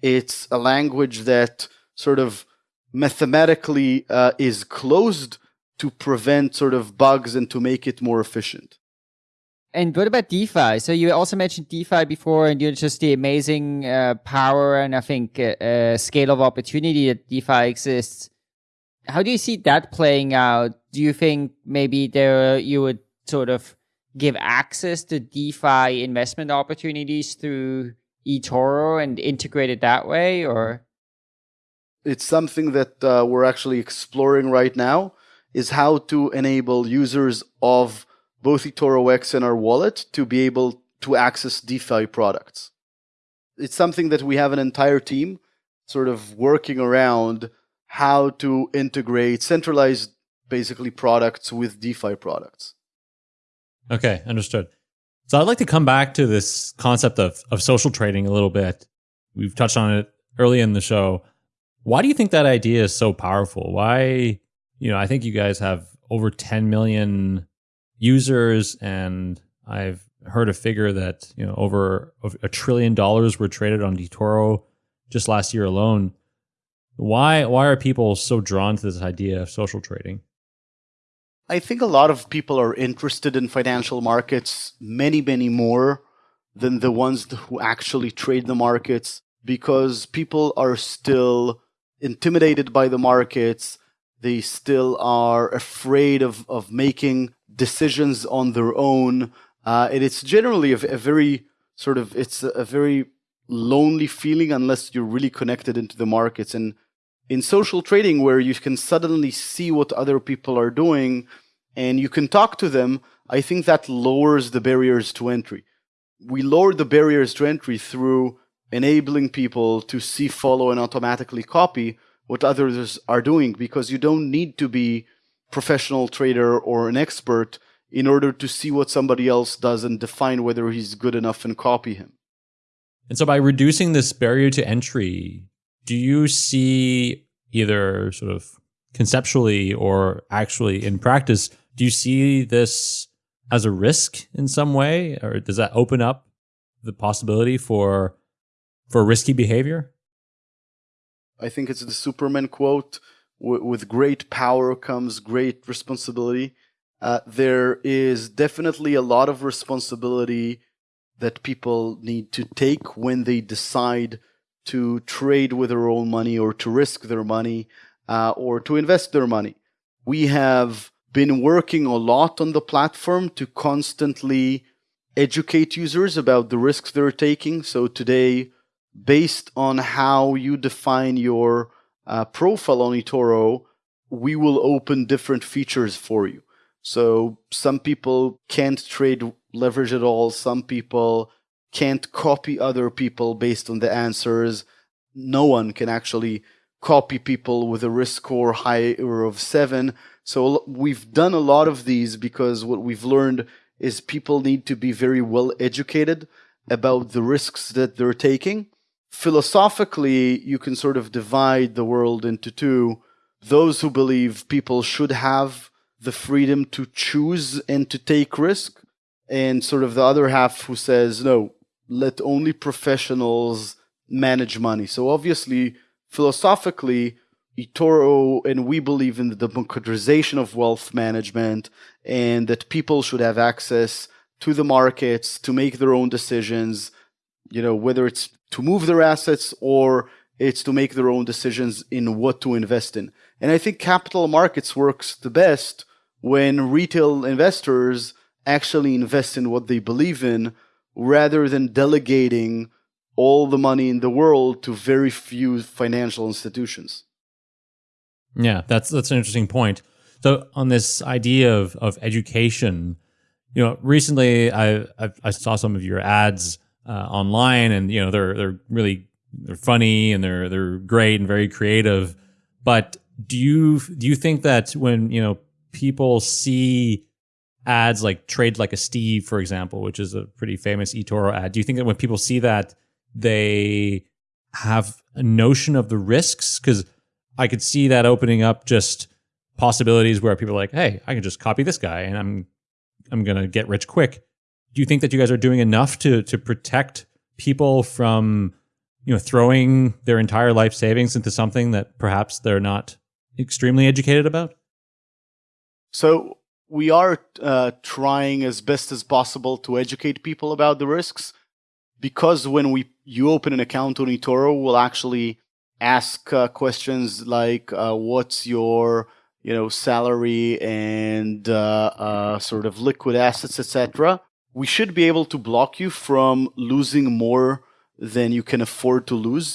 it's a language that sort of mathematically uh, is closed to prevent sort of bugs and to make it more efficient. And what about DeFi? So you also mentioned DeFi before, and you're just the amazing uh, power and I think uh, uh, scale of opportunity that DeFi exists. How do you see that playing out? Do you think maybe there you would sort of give access to DeFi investment opportunities through eToro and integrate it that way, or? It's something that uh, we're actually exploring right now. Is how to enable users of both eToro X and our wallet to be able to access DeFi products. It's something that we have an entire team sort of working around how to integrate centralized basically products with DeFi products. Okay, understood. So I'd like to come back to this concept of, of social trading a little bit. We've touched on it early in the show. Why do you think that idea is so powerful? Why, you know, I think you guys have over 10 million users and I've heard a figure that, you know, over a trillion dollars were traded on eToro just last year alone. Why why are people so drawn to this idea of social trading? I think a lot of people are interested in financial markets, many, many more than the ones who actually trade the markets, because people are still intimidated by the markets. They still are afraid of, of making decisions on their own. Uh, and it's generally a, a, very sort of, it's a, a very lonely feeling unless you're really connected into the markets. And in social trading where you can suddenly see what other people are doing and you can talk to them, I think that lowers the barriers to entry. We lower the barriers to entry through enabling people to see, follow, and automatically copy what others are doing because you don't need to be professional trader or an expert in order to see what somebody else does and define whether he's good enough and copy him. And so by reducing this barrier to entry, do you see either sort of conceptually or actually in practice, do you see this as a risk in some way, or does that open up the possibility for for risky behavior? I think it's the Superman quote: "With great power comes great responsibility." Uh, there is definitely a lot of responsibility that people need to take when they decide to trade with their own money or to risk their money uh, or to invest their money. We have been working a lot on the platform to constantly educate users about the risks they're taking. So today, based on how you define your uh, profile on eToro, we will open different features for you. So some people can't trade leverage at all. Some people can't copy other people based on the answers. No one can actually copy people with a risk score higher of seven. So we've done a lot of these because what we've learned is people need to be very well educated about the risks that they're taking. Philosophically, you can sort of divide the world into two. Those who believe people should have the freedom to choose and to take risk, and sort of the other half who says, no, let only professionals manage money. So obviously, philosophically, eToro and we believe in the democratization of wealth management and that people should have access to the markets to make their own decisions, you know, whether it's to move their assets or it's to make their own decisions in what to invest in. And I think capital markets works the best when retail investors actually invest in what they believe in rather than delegating all the money in the world to very few financial institutions. Yeah, that's that's an interesting point. So on this idea of of education, you know, recently I I, I saw some of your ads uh, online, and you know they're they're really they're funny and they're they're great and very creative. But do you do you think that when you know people see ads like trade like a Steve, for example, which is a pretty famous eToro ad. Do you think that when people see that, they have a notion of the risks? Because I could see that opening up just possibilities where people are like, "Hey, I can just copy this guy, and I'm I'm gonna get rich quick." Do you think that you guys are doing enough to to protect people from you know throwing their entire life savings into something that perhaps they're not extremely educated about? So we are uh, trying as best as possible to educate people about the risks because when we you open an account on eToro, we'll actually ask uh, questions like uh, what's your you know salary and uh, uh, sort of liquid assets etc we should be able to block you from losing more than you can afford to lose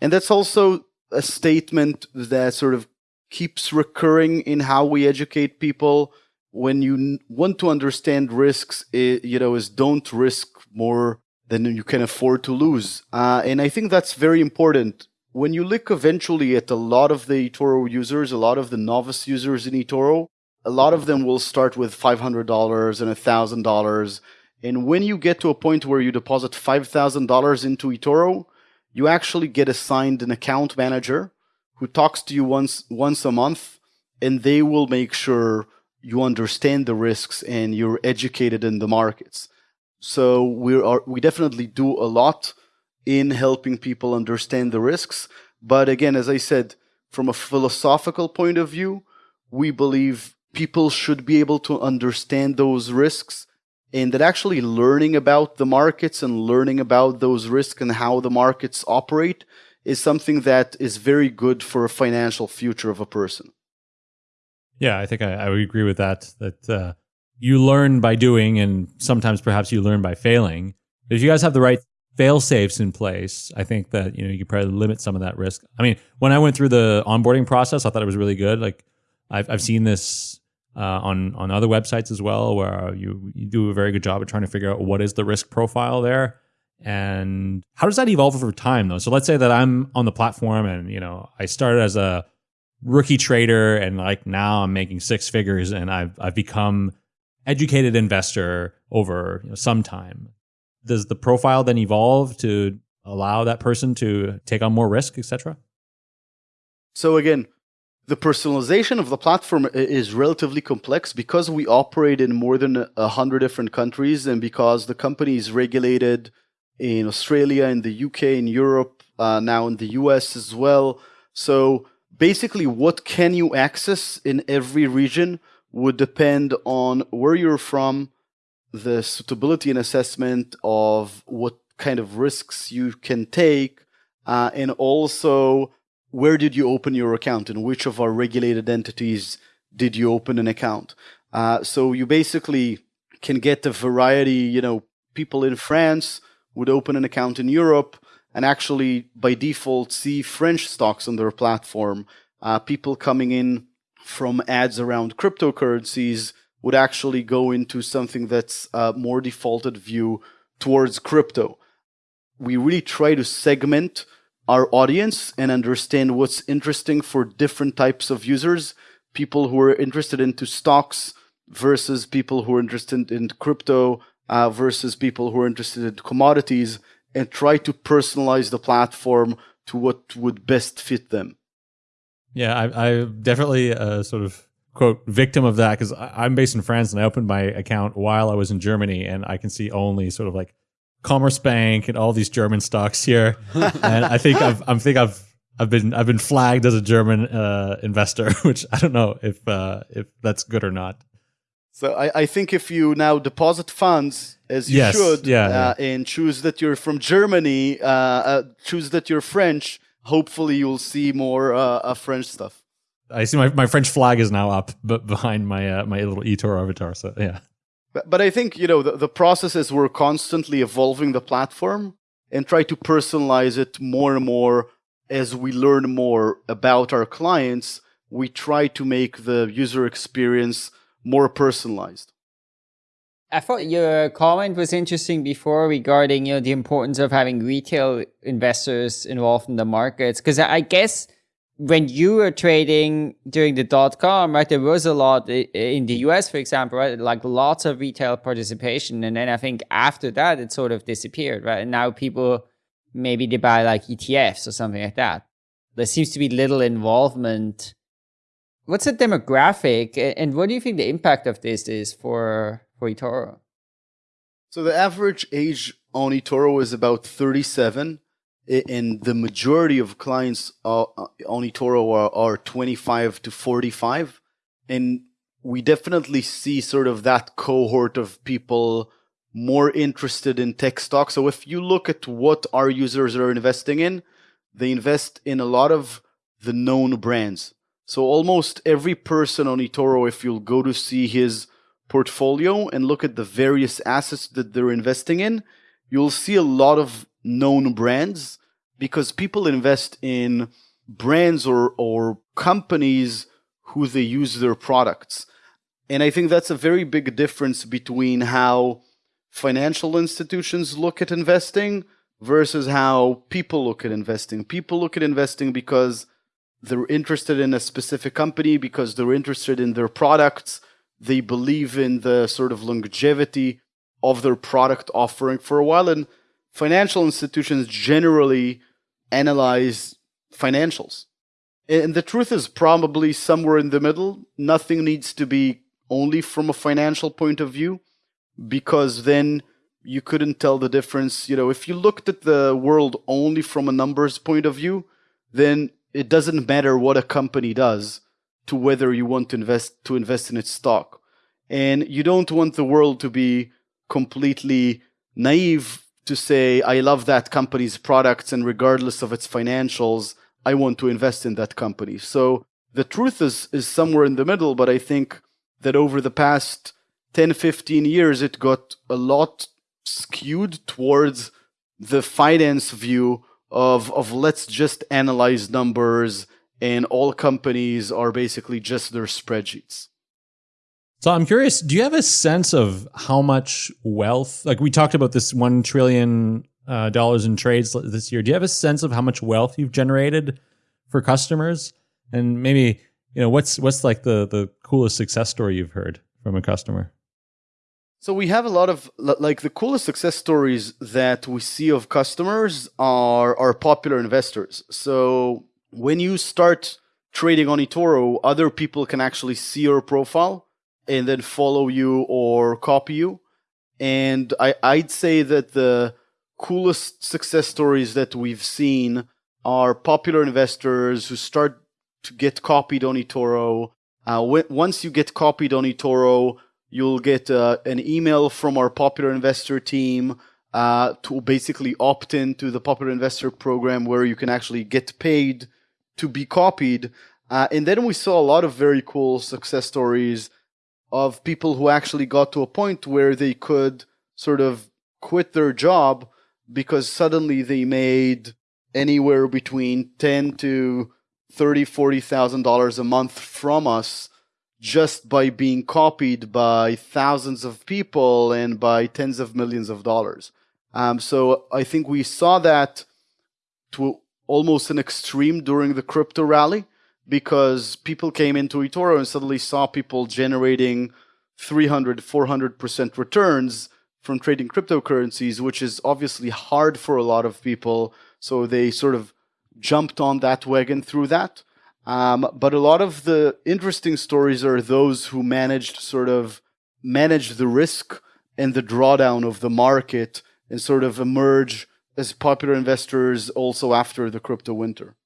and that's also a statement that sort of keeps recurring in how we educate people when you want to understand risks, it, you know, is don't risk more than you can afford to lose. Uh, and I think that's very important. When you look eventually at a lot of the eToro users, a lot of the novice users in eToro, a lot of them will start with $500 and $1,000. And when you get to a point where you deposit $5,000 into eToro, you actually get assigned an account manager who talks to you once once a month, and they will make sure you understand the risks and you're educated in the markets. So we are we definitely do a lot in helping people understand the risks. But again, as I said, from a philosophical point of view, we believe people should be able to understand those risks and that actually learning about the markets and learning about those risks and how the markets operate is something that is very good for a financial future of a person. Yeah, I think I, I would agree with that. That uh, you learn by doing, and sometimes perhaps you learn by failing. If you guys have the right fail safes in place, I think that you know you probably limit some of that risk. I mean, when I went through the onboarding process, I thought it was really good. Like I've I've seen this uh, on on other websites as well, where you you do a very good job of trying to figure out what is the risk profile there, and how does that evolve over time though. So let's say that I'm on the platform, and you know I started as a rookie trader and like now I'm making six figures and I've I've become educated investor over you know, some time. Does the profile then evolve to allow that person to take on more risk, etc.? So again, the personalization of the platform is relatively complex because we operate in more than a hundred different countries and because the company is regulated in Australia, in the UK, in Europe, uh, now in the US as well. So basically, what can you access in every region would depend on where you're from, the suitability and assessment of what kind of risks you can take, uh, and also where did you open your account and which of our regulated entities did you open an account. Uh, so you basically can get a variety, you know, people in France would open an account in Europe and actually by default see French stocks on their platform. Uh, people coming in from ads around cryptocurrencies would actually go into something that's a more defaulted view towards crypto. We really try to segment our audience and understand what's interesting for different types of users people who are interested into stocks versus people who are interested in crypto uh, versus people who are interested in commodities and try to personalize the platform to what would best fit them. Yeah i, I definitely a sort of quote victim of that because i'm based in france and i opened my account while i was in germany and i can see only sort of like Commerzbank and all these German stocks here, <laughs> and I think I've I think I've I've been I've been flagged as a German uh, investor, <laughs> which I don't know if uh, if that's good or not. So I, I think if you now deposit funds as you yes, should, yeah, uh, yeah. and choose that you're from Germany, uh, uh, choose that you're French, hopefully you'll see more uh, French stuff. I see my, my French flag is now up, but behind my my little eToro avatar. So yeah. But, but I think, you know, the, the process is we're constantly evolving the platform and try to personalize it more and more as we learn more about our clients. We try to make the user experience more personalized. I thought your comment was interesting before regarding you know the importance of having retail investors involved in the markets because I guess when you were trading during the dot com, right, there was a lot in the US, for example, right, like lots of retail participation. And then I think after that, it sort of disappeared, right? And now people maybe they buy like ETFs or something like that. There seems to be little involvement. What's the demographic and what do you think the impact of this is for, for eToro? So the average age on eToro is about 37 and the majority of clients uh, on eToro are, are 25 to 45. And we definitely see sort of that cohort of people more interested in tech stocks. So if you look at what our users are investing in, they invest in a lot of the known brands. So almost every person on eToro, if you'll go to see his portfolio and look at the various assets that they're investing in, you'll see a lot of known brands because people invest in brands or, or companies who they use their products. And I think that's a very big difference between how financial institutions look at investing versus how people look at investing. People look at investing because they're interested in a specific company, because they're interested in their products. They believe in the sort of longevity of their product offering for a while. And financial institutions generally analyze financials. And the truth is probably somewhere in the middle. Nothing needs to be only from a financial point of view, because then you couldn't tell the difference. You know, if you looked at the world only from a numbers point of view, then it doesn't matter what a company does to whether you want to invest to invest in its stock. And you don't want the world to be completely naive to say, I love that company's products, and regardless of its financials, I want to invest in that company. So the truth is, is somewhere in the middle, but I think that over the past 10, 15 years, it got a lot skewed towards the finance view of, of let's just analyze numbers and all companies are basically just their spreadsheets. So I'm curious, do you have a sense of how much wealth, like we talked about this 1 trillion uh, dollars in trades this year. Do you have a sense of how much wealth you've generated for customers? And maybe, you know, what's, what's like the, the coolest success story you've heard from a customer? So we have a lot of like the coolest success stories that we see of customers are are popular investors. So when you start trading on eToro, other people can actually see your profile and then follow you or copy you. And I, I'd say that the coolest success stories that we've seen are popular investors who start to get copied on eToro. Uh, once you get copied on eToro, you'll get uh, an email from our popular investor team uh, to basically opt in to the popular investor program where you can actually get paid to be copied. Uh, and then we saw a lot of very cool success stories of people who actually got to a point where they could sort of quit their job because suddenly they made anywhere between ten to thirty, forty thousand dollars a month from us just by being copied by thousands of people and by tens of millions of dollars. Um, so I think we saw that to almost an extreme during the crypto rally because people came into eToro and suddenly saw people generating 300, 400% returns from trading cryptocurrencies, which is obviously hard for a lot of people. So they sort of jumped on that wagon through that. Um, but a lot of the interesting stories are those who managed sort of manage the risk and the drawdown of the market and sort of emerge as popular investors also after the crypto winter.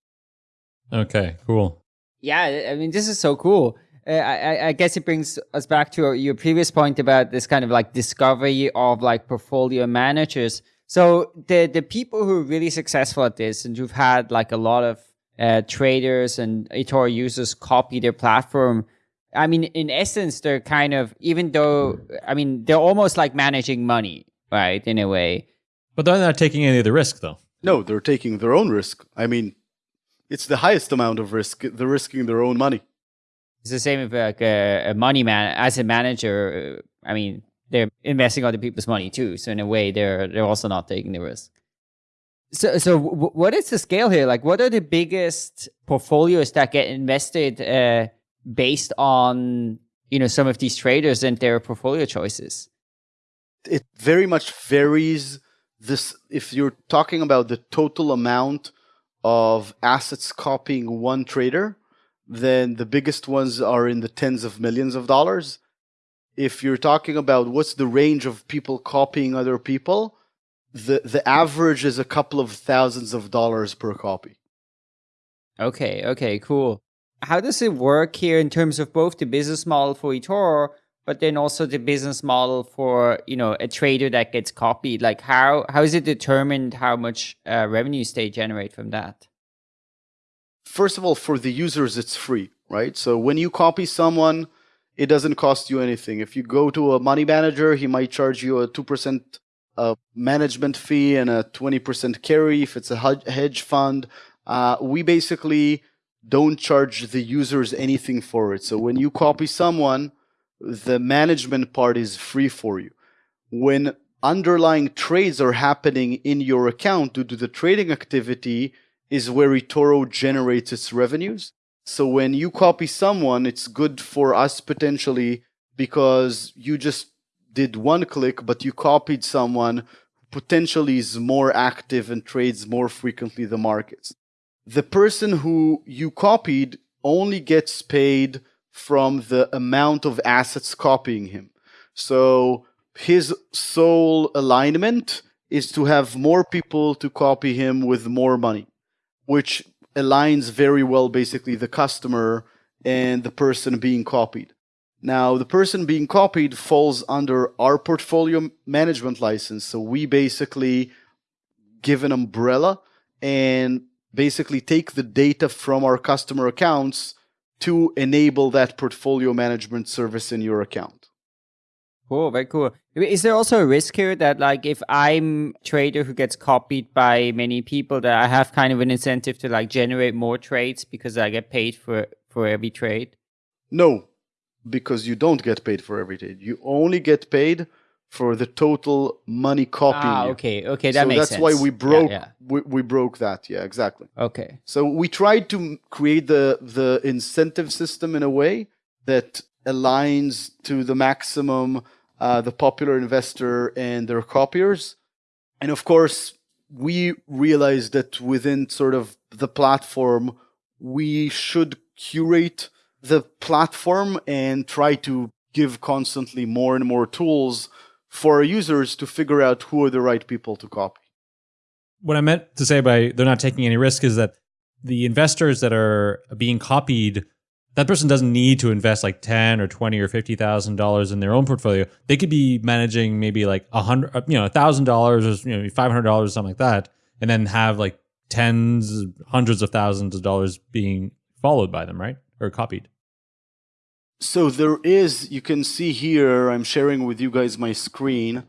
Okay, cool. Yeah, I mean, this is so cool. Uh, I, I, guess it brings us back to your previous point about this kind of like discovery of like portfolio managers. So the the people who are really successful at this and who've had like a lot of uh, traders and eToro users copy their platform. I mean, in essence, they're kind of even though I mean they're almost like managing money, right? In a way, but they're not taking any of the risk, though. No, they're taking their own risk. I mean, it's the highest amount of risk. They're risking their own money. It's the same with like a, a money man as a manager. I mean, they're investing other people's money too. So in a way, they're they're also not taking the risk. So so w- what is the scale here? Like, what are the biggest portfolios that get invested uh, based on you know some of these traders and their portfolio choices? It very much varies. This if you're talking about the total amount of assets copying one trader, then the biggest ones are in the tens of millions of dollars. If you're talking about what's the range of people copying other people, the the average is a couple of thousands of dollars per copy. Okay, okay, cool. How does it work here in terms of both the business model for eToro, but then also the business model for you know a trader that gets copied? Like how how is it determined how much uh, revenues they generate from that? first of all, for the users, it's free, right? So when you copy someone, it doesn't cost you anything. If you go to a money manager, he might charge you a 2% uh, management fee and a 20% carry if it's a hedge fund. Uh, we basically don't charge the users anything for it. So when you copy someone, the management part is free for you. When underlying trades are happening in your account due to the trading activity, is where eToro generates its revenues. So when you copy someone, it's good for us potentially because you just did one click, but you copied someone who potentially is more active and trades more frequently the markets. The person who you copied only gets paid from the amount of assets copying him. So his sole alignment is to have more people to copy him with more money which aligns very well basically the customer and the person being copied. Now, the person being copied falls under our portfolio management license. So we basically give an umbrella and basically take the data from our customer accounts to enable that portfolio management service in your account. Cool, very cool. Is there also a risk here that like if I'm a trader who gets copied by many people that I have kind of an incentive to like generate more trades because I get paid for for every trade? No, because you don't get paid for every trade. You only get paid for the total money copying. Ah, okay, okay, that so makes that's sense. why we broke yeah, yeah. We, we broke that. Yeah, exactly. Okay. So we tried to create the the incentive system in a way that aligns to the maximum uh, the popular investor and their copiers. And of course, we realized that within sort of the platform, we should curate the platform and try to give constantly more and more tools for users to figure out who are the right people to copy. What I meant to say by they're not taking any risk is that the investors that are being copied, that person doesn't need to invest like ten or twenty or fifty thousand dollars in their own portfolio. They could be managing maybe like a hundred, uh, you know, a thousand dollars or you know, five hundred dollars or something like that, and then have like tens, hundreds of thousands of dollars being followed by them, right, or copied. So there is, you can see here, I'm sharing with you guys my screen,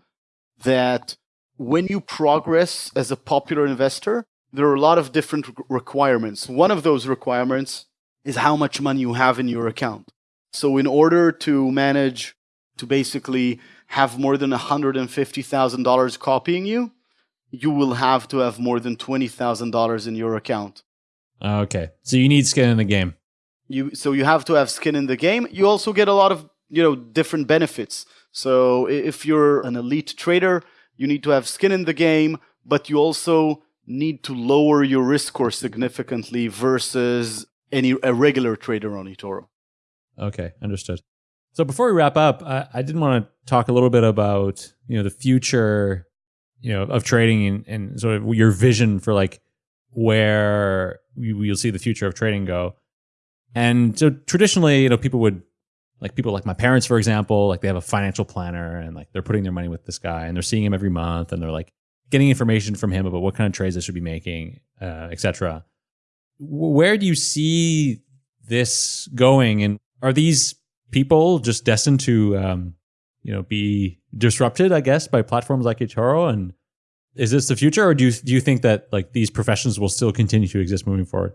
that when you progress as a popular investor, there are a lot of different requirements. One of those requirements is how much money you have in your account. So in order to manage to basically have more than $150,000 copying you, you will have to have more than $20,000 in your account. Okay. So you need skin in the game. You so you have to have skin in the game. You also get a lot of, you know, different benefits. So if you're an elite trader, you need to have skin in the game, but you also need to lower your risk score significantly versus any a regular trader on eToro. Okay, understood. So before we wrap up, I, I did want to talk a little bit about you know the future, you know, of trading and, and sort of your vision for like where you, you'll see the future of trading go. And so traditionally, you know, people would like people like my parents, for example, like they have a financial planner and like they're putting their money with this guy and they're seeing him every month and they're like getting information from him about what kind of trades they should be making, uh, etc. Where do you see this going? And are these people just destined to, um, you know, be disrupted, I guess, by platforms like eToro? And is this the future, or do you do you think that like these professions will still continue to exist moving forward?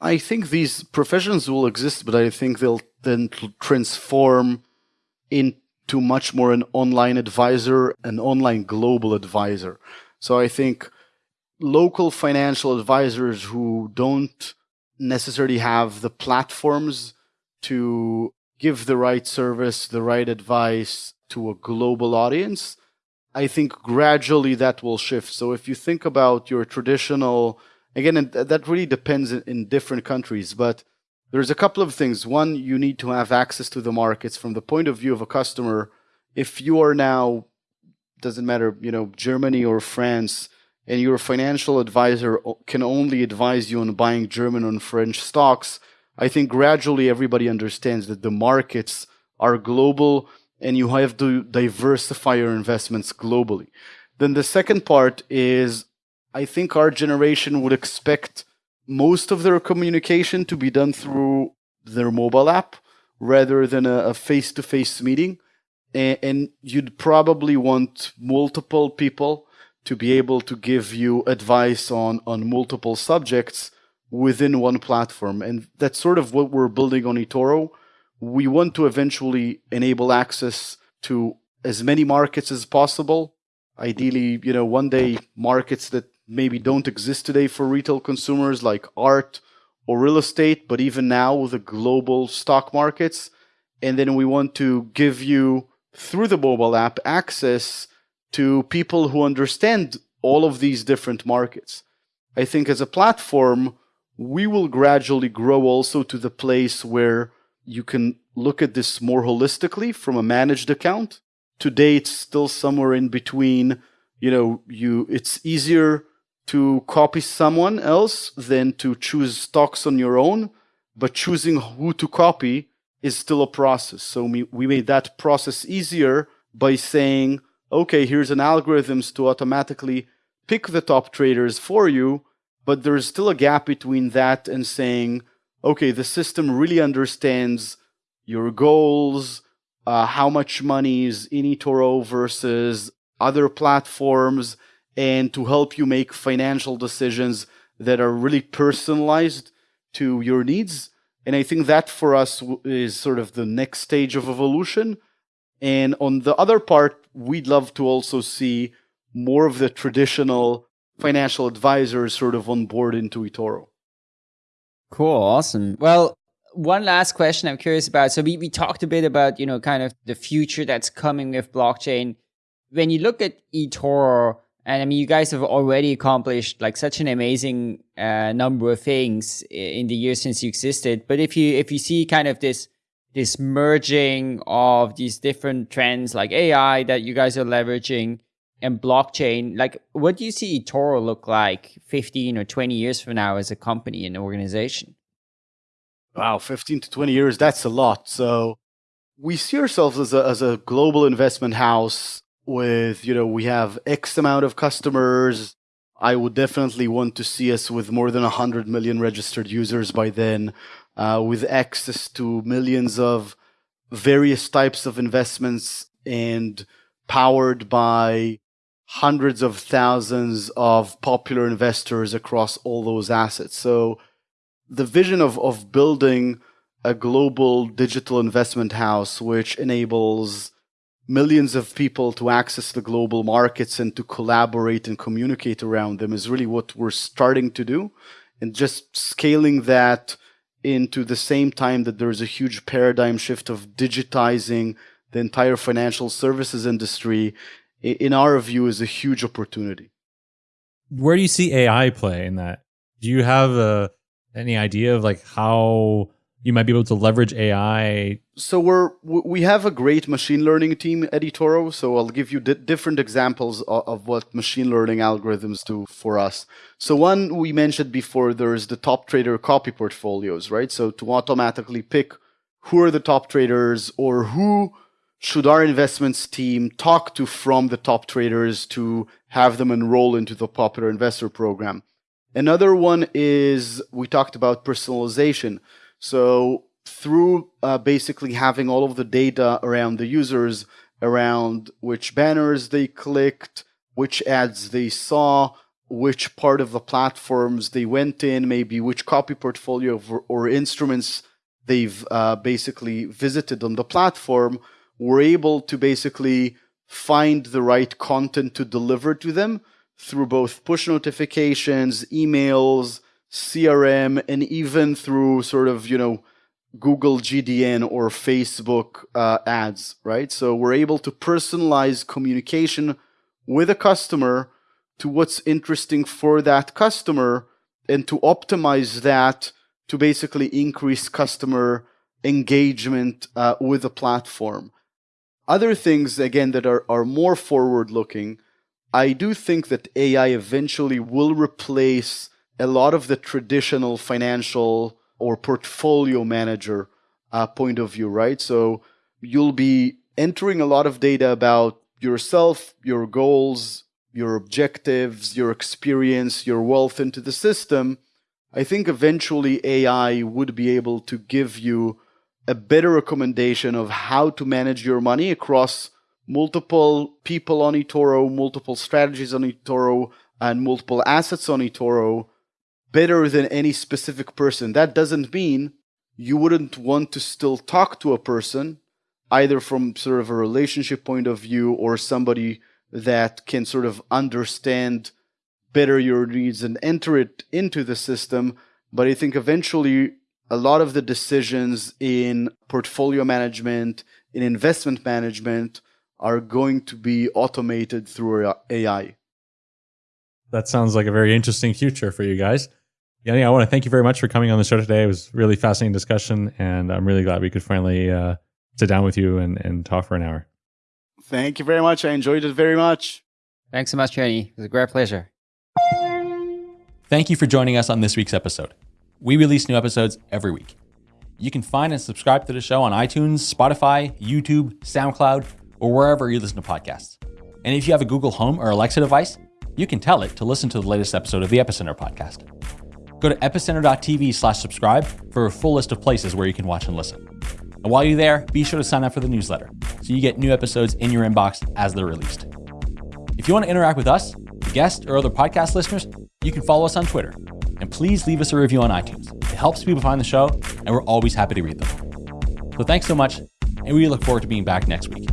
I think these professions will exist, but I think they'll then transform into much more an online advisor, an online global advisor. So I think local financial advisors who don't necessarily have the platforms to give the right service, the right advice to a global audience, I think gradually that will shift. So if you think about your traditional again, that really depends in different countries, but there's a couple of things. One, you need to have access to the markets from the point of view of a customer. If you are now, doesn't matter, you know, Germany or France, and your financial advisor can only advise you on buying German and French stocks, I think gradually everybody understands that the markets are global and you have to diversify your investments globally. Then the second part is I think our generation would expect most of their communication to be done through their mobile app rather than a face to face meeting. And, you'd probably want multiple people to be able to give you advice on, on multiple subjects within one platform. And that's sort of what we're building on eToro. We want to eventually enable access to as many markets as possible. Ideally, you know, one day markets that maybe don't exist today for retail consumers like art or real estate, but even now with the global stock markets. And then we want to give you, through the mobile app, access to people who understand all of these different markets. I think as a platform, we will gradually grow also to the place where you can look at this more holistically from a managed account. Today, it's still somewhere in between. You know, you it's easier to copy someone else than to choose stocks on your own, but choosing who to copy is still a process. So we, we made that process easier by saying, okay, here's an algorithms to automatically pick the top traders for you, but there's still a gap between that and saying, okay, the system really understands your goals, uh, how much money is in eToro versus other platforms, and to help you make financial decisions that are really personalized to your needs. And I think that for us is sort of the next stage of evolution. And on the other part, we'd love to also see more of the traditional financial advisors sort of on board into eToro. Cool, awesome. Well, one last question I'm curious about. So we, we talked a bit about, you know, kind of the future that's coming with blockchain. When you look at eToro, And I mean, you guys have already accomplished like such an amazing uh, number of things in the years since you existed. But if you if you see kind of this this merging of these different trends like AI that you guys are leveraging and blockchain, like what do you see eToro look like 15 or 20 years from now as a company and organization? Wow, 15 to 20 years, that's a lot. So we see ourselves as a, as a global investment house with, you know, we have X amount of customers. I would definitely want to see us with more than 100 million registered users by then, uh, with access to millions of various types of investments and powered by hundreds of thousands of popular investors across all those assets. So the vision of, of building a global digital investment house which enables millions of people to access the global markets and to collaborate and communicate around them is really what we're starting to do. And just scaling that into the same time that there's a huge paradigm shift of digitizing the entire financial services industry in our view, is a huge opportunity. Where do you see AI play in that? Do you have uh, any idea of like how you might be able to leverage AI? So we're we have a great machine learning team at eToro. So I'll give you different examples of, of, what machine learning algorithms do for us. So one we mentioned before, there is the top trader copy portfolios, right? So to automatically pick who are the top traders or who should our investments team talk to from the top traders to have them enroll into the popular investor program? Another one is we talked about personalization. So through uh, basically having all of the data around the users, around which banners they clicked, which ads they saw, which part of the platforms they went in, maybe which copy portfolio or, instruments they've uh, basically visited on the platform, we're able to basically find the right content to deliver to them through both push notifications, emails, CRM, and even through sort of, you know, Google GDN or Facebook uh, ads, right? So we're able to personalize communication with a customer to what's interesting for that customer and to optimize that to basically increase customer engagement uh, with the platform. Other things, again, that are, are more forward looking, I do think that AI eventually will replace a lot of the traditional financial or portfolio manager uh, point of view, right? So you'll be entering a lot of data about yourself, your goals, your objectives, your experience, your wealth into the system. I think eventually AI would be able to give you a better recommendation of how to manage your money across multiple people on eToro, multiple strategies on eToro, and multiple assets on eToro better than any specific person. That doesn't mean you wouldn't want to still talk to a person, either from sort of a relationship point of view or somebody that can sort of understand better your needs and enter it into the system. But I think eventually a lot of the decisions in portfolio management, in investment management, are going to be automated through AI. That sounds like a very interesting future for you guys. Yoni, I want to thank you very much for coming on the show today. It was really fascinating discussion, and I'm really glad we could finally uh, sit down with you and, and talk for an hour. Thank you very much. I enjoyed it very much. Thanks so much, Yoni. It was a great pleasure. Thank you for joining us on this week's episode. We release new episodes every week. You can find and subscribe to the show on iTunes, Spotify, YouTube, SoundCloud, or wherever you listen to podcasts. And if you have a Google Home or Alexa device, you can tell it to listen to the latest episode of the Epicenter podcast. Go to epicenter.tv slash subscribe for a full list of places where you can watch and listen. And while you're there, be sure to sign up for the newsletter so you get new episodes in your inbox as they're released. If you want to interact with us, the guest, or other podcast listeners, you can follow us on Twitter and please leave us a review on iTunes. It helps people find the show, and we're always happy to read them. So thanks so much, and we look forward to being back next week.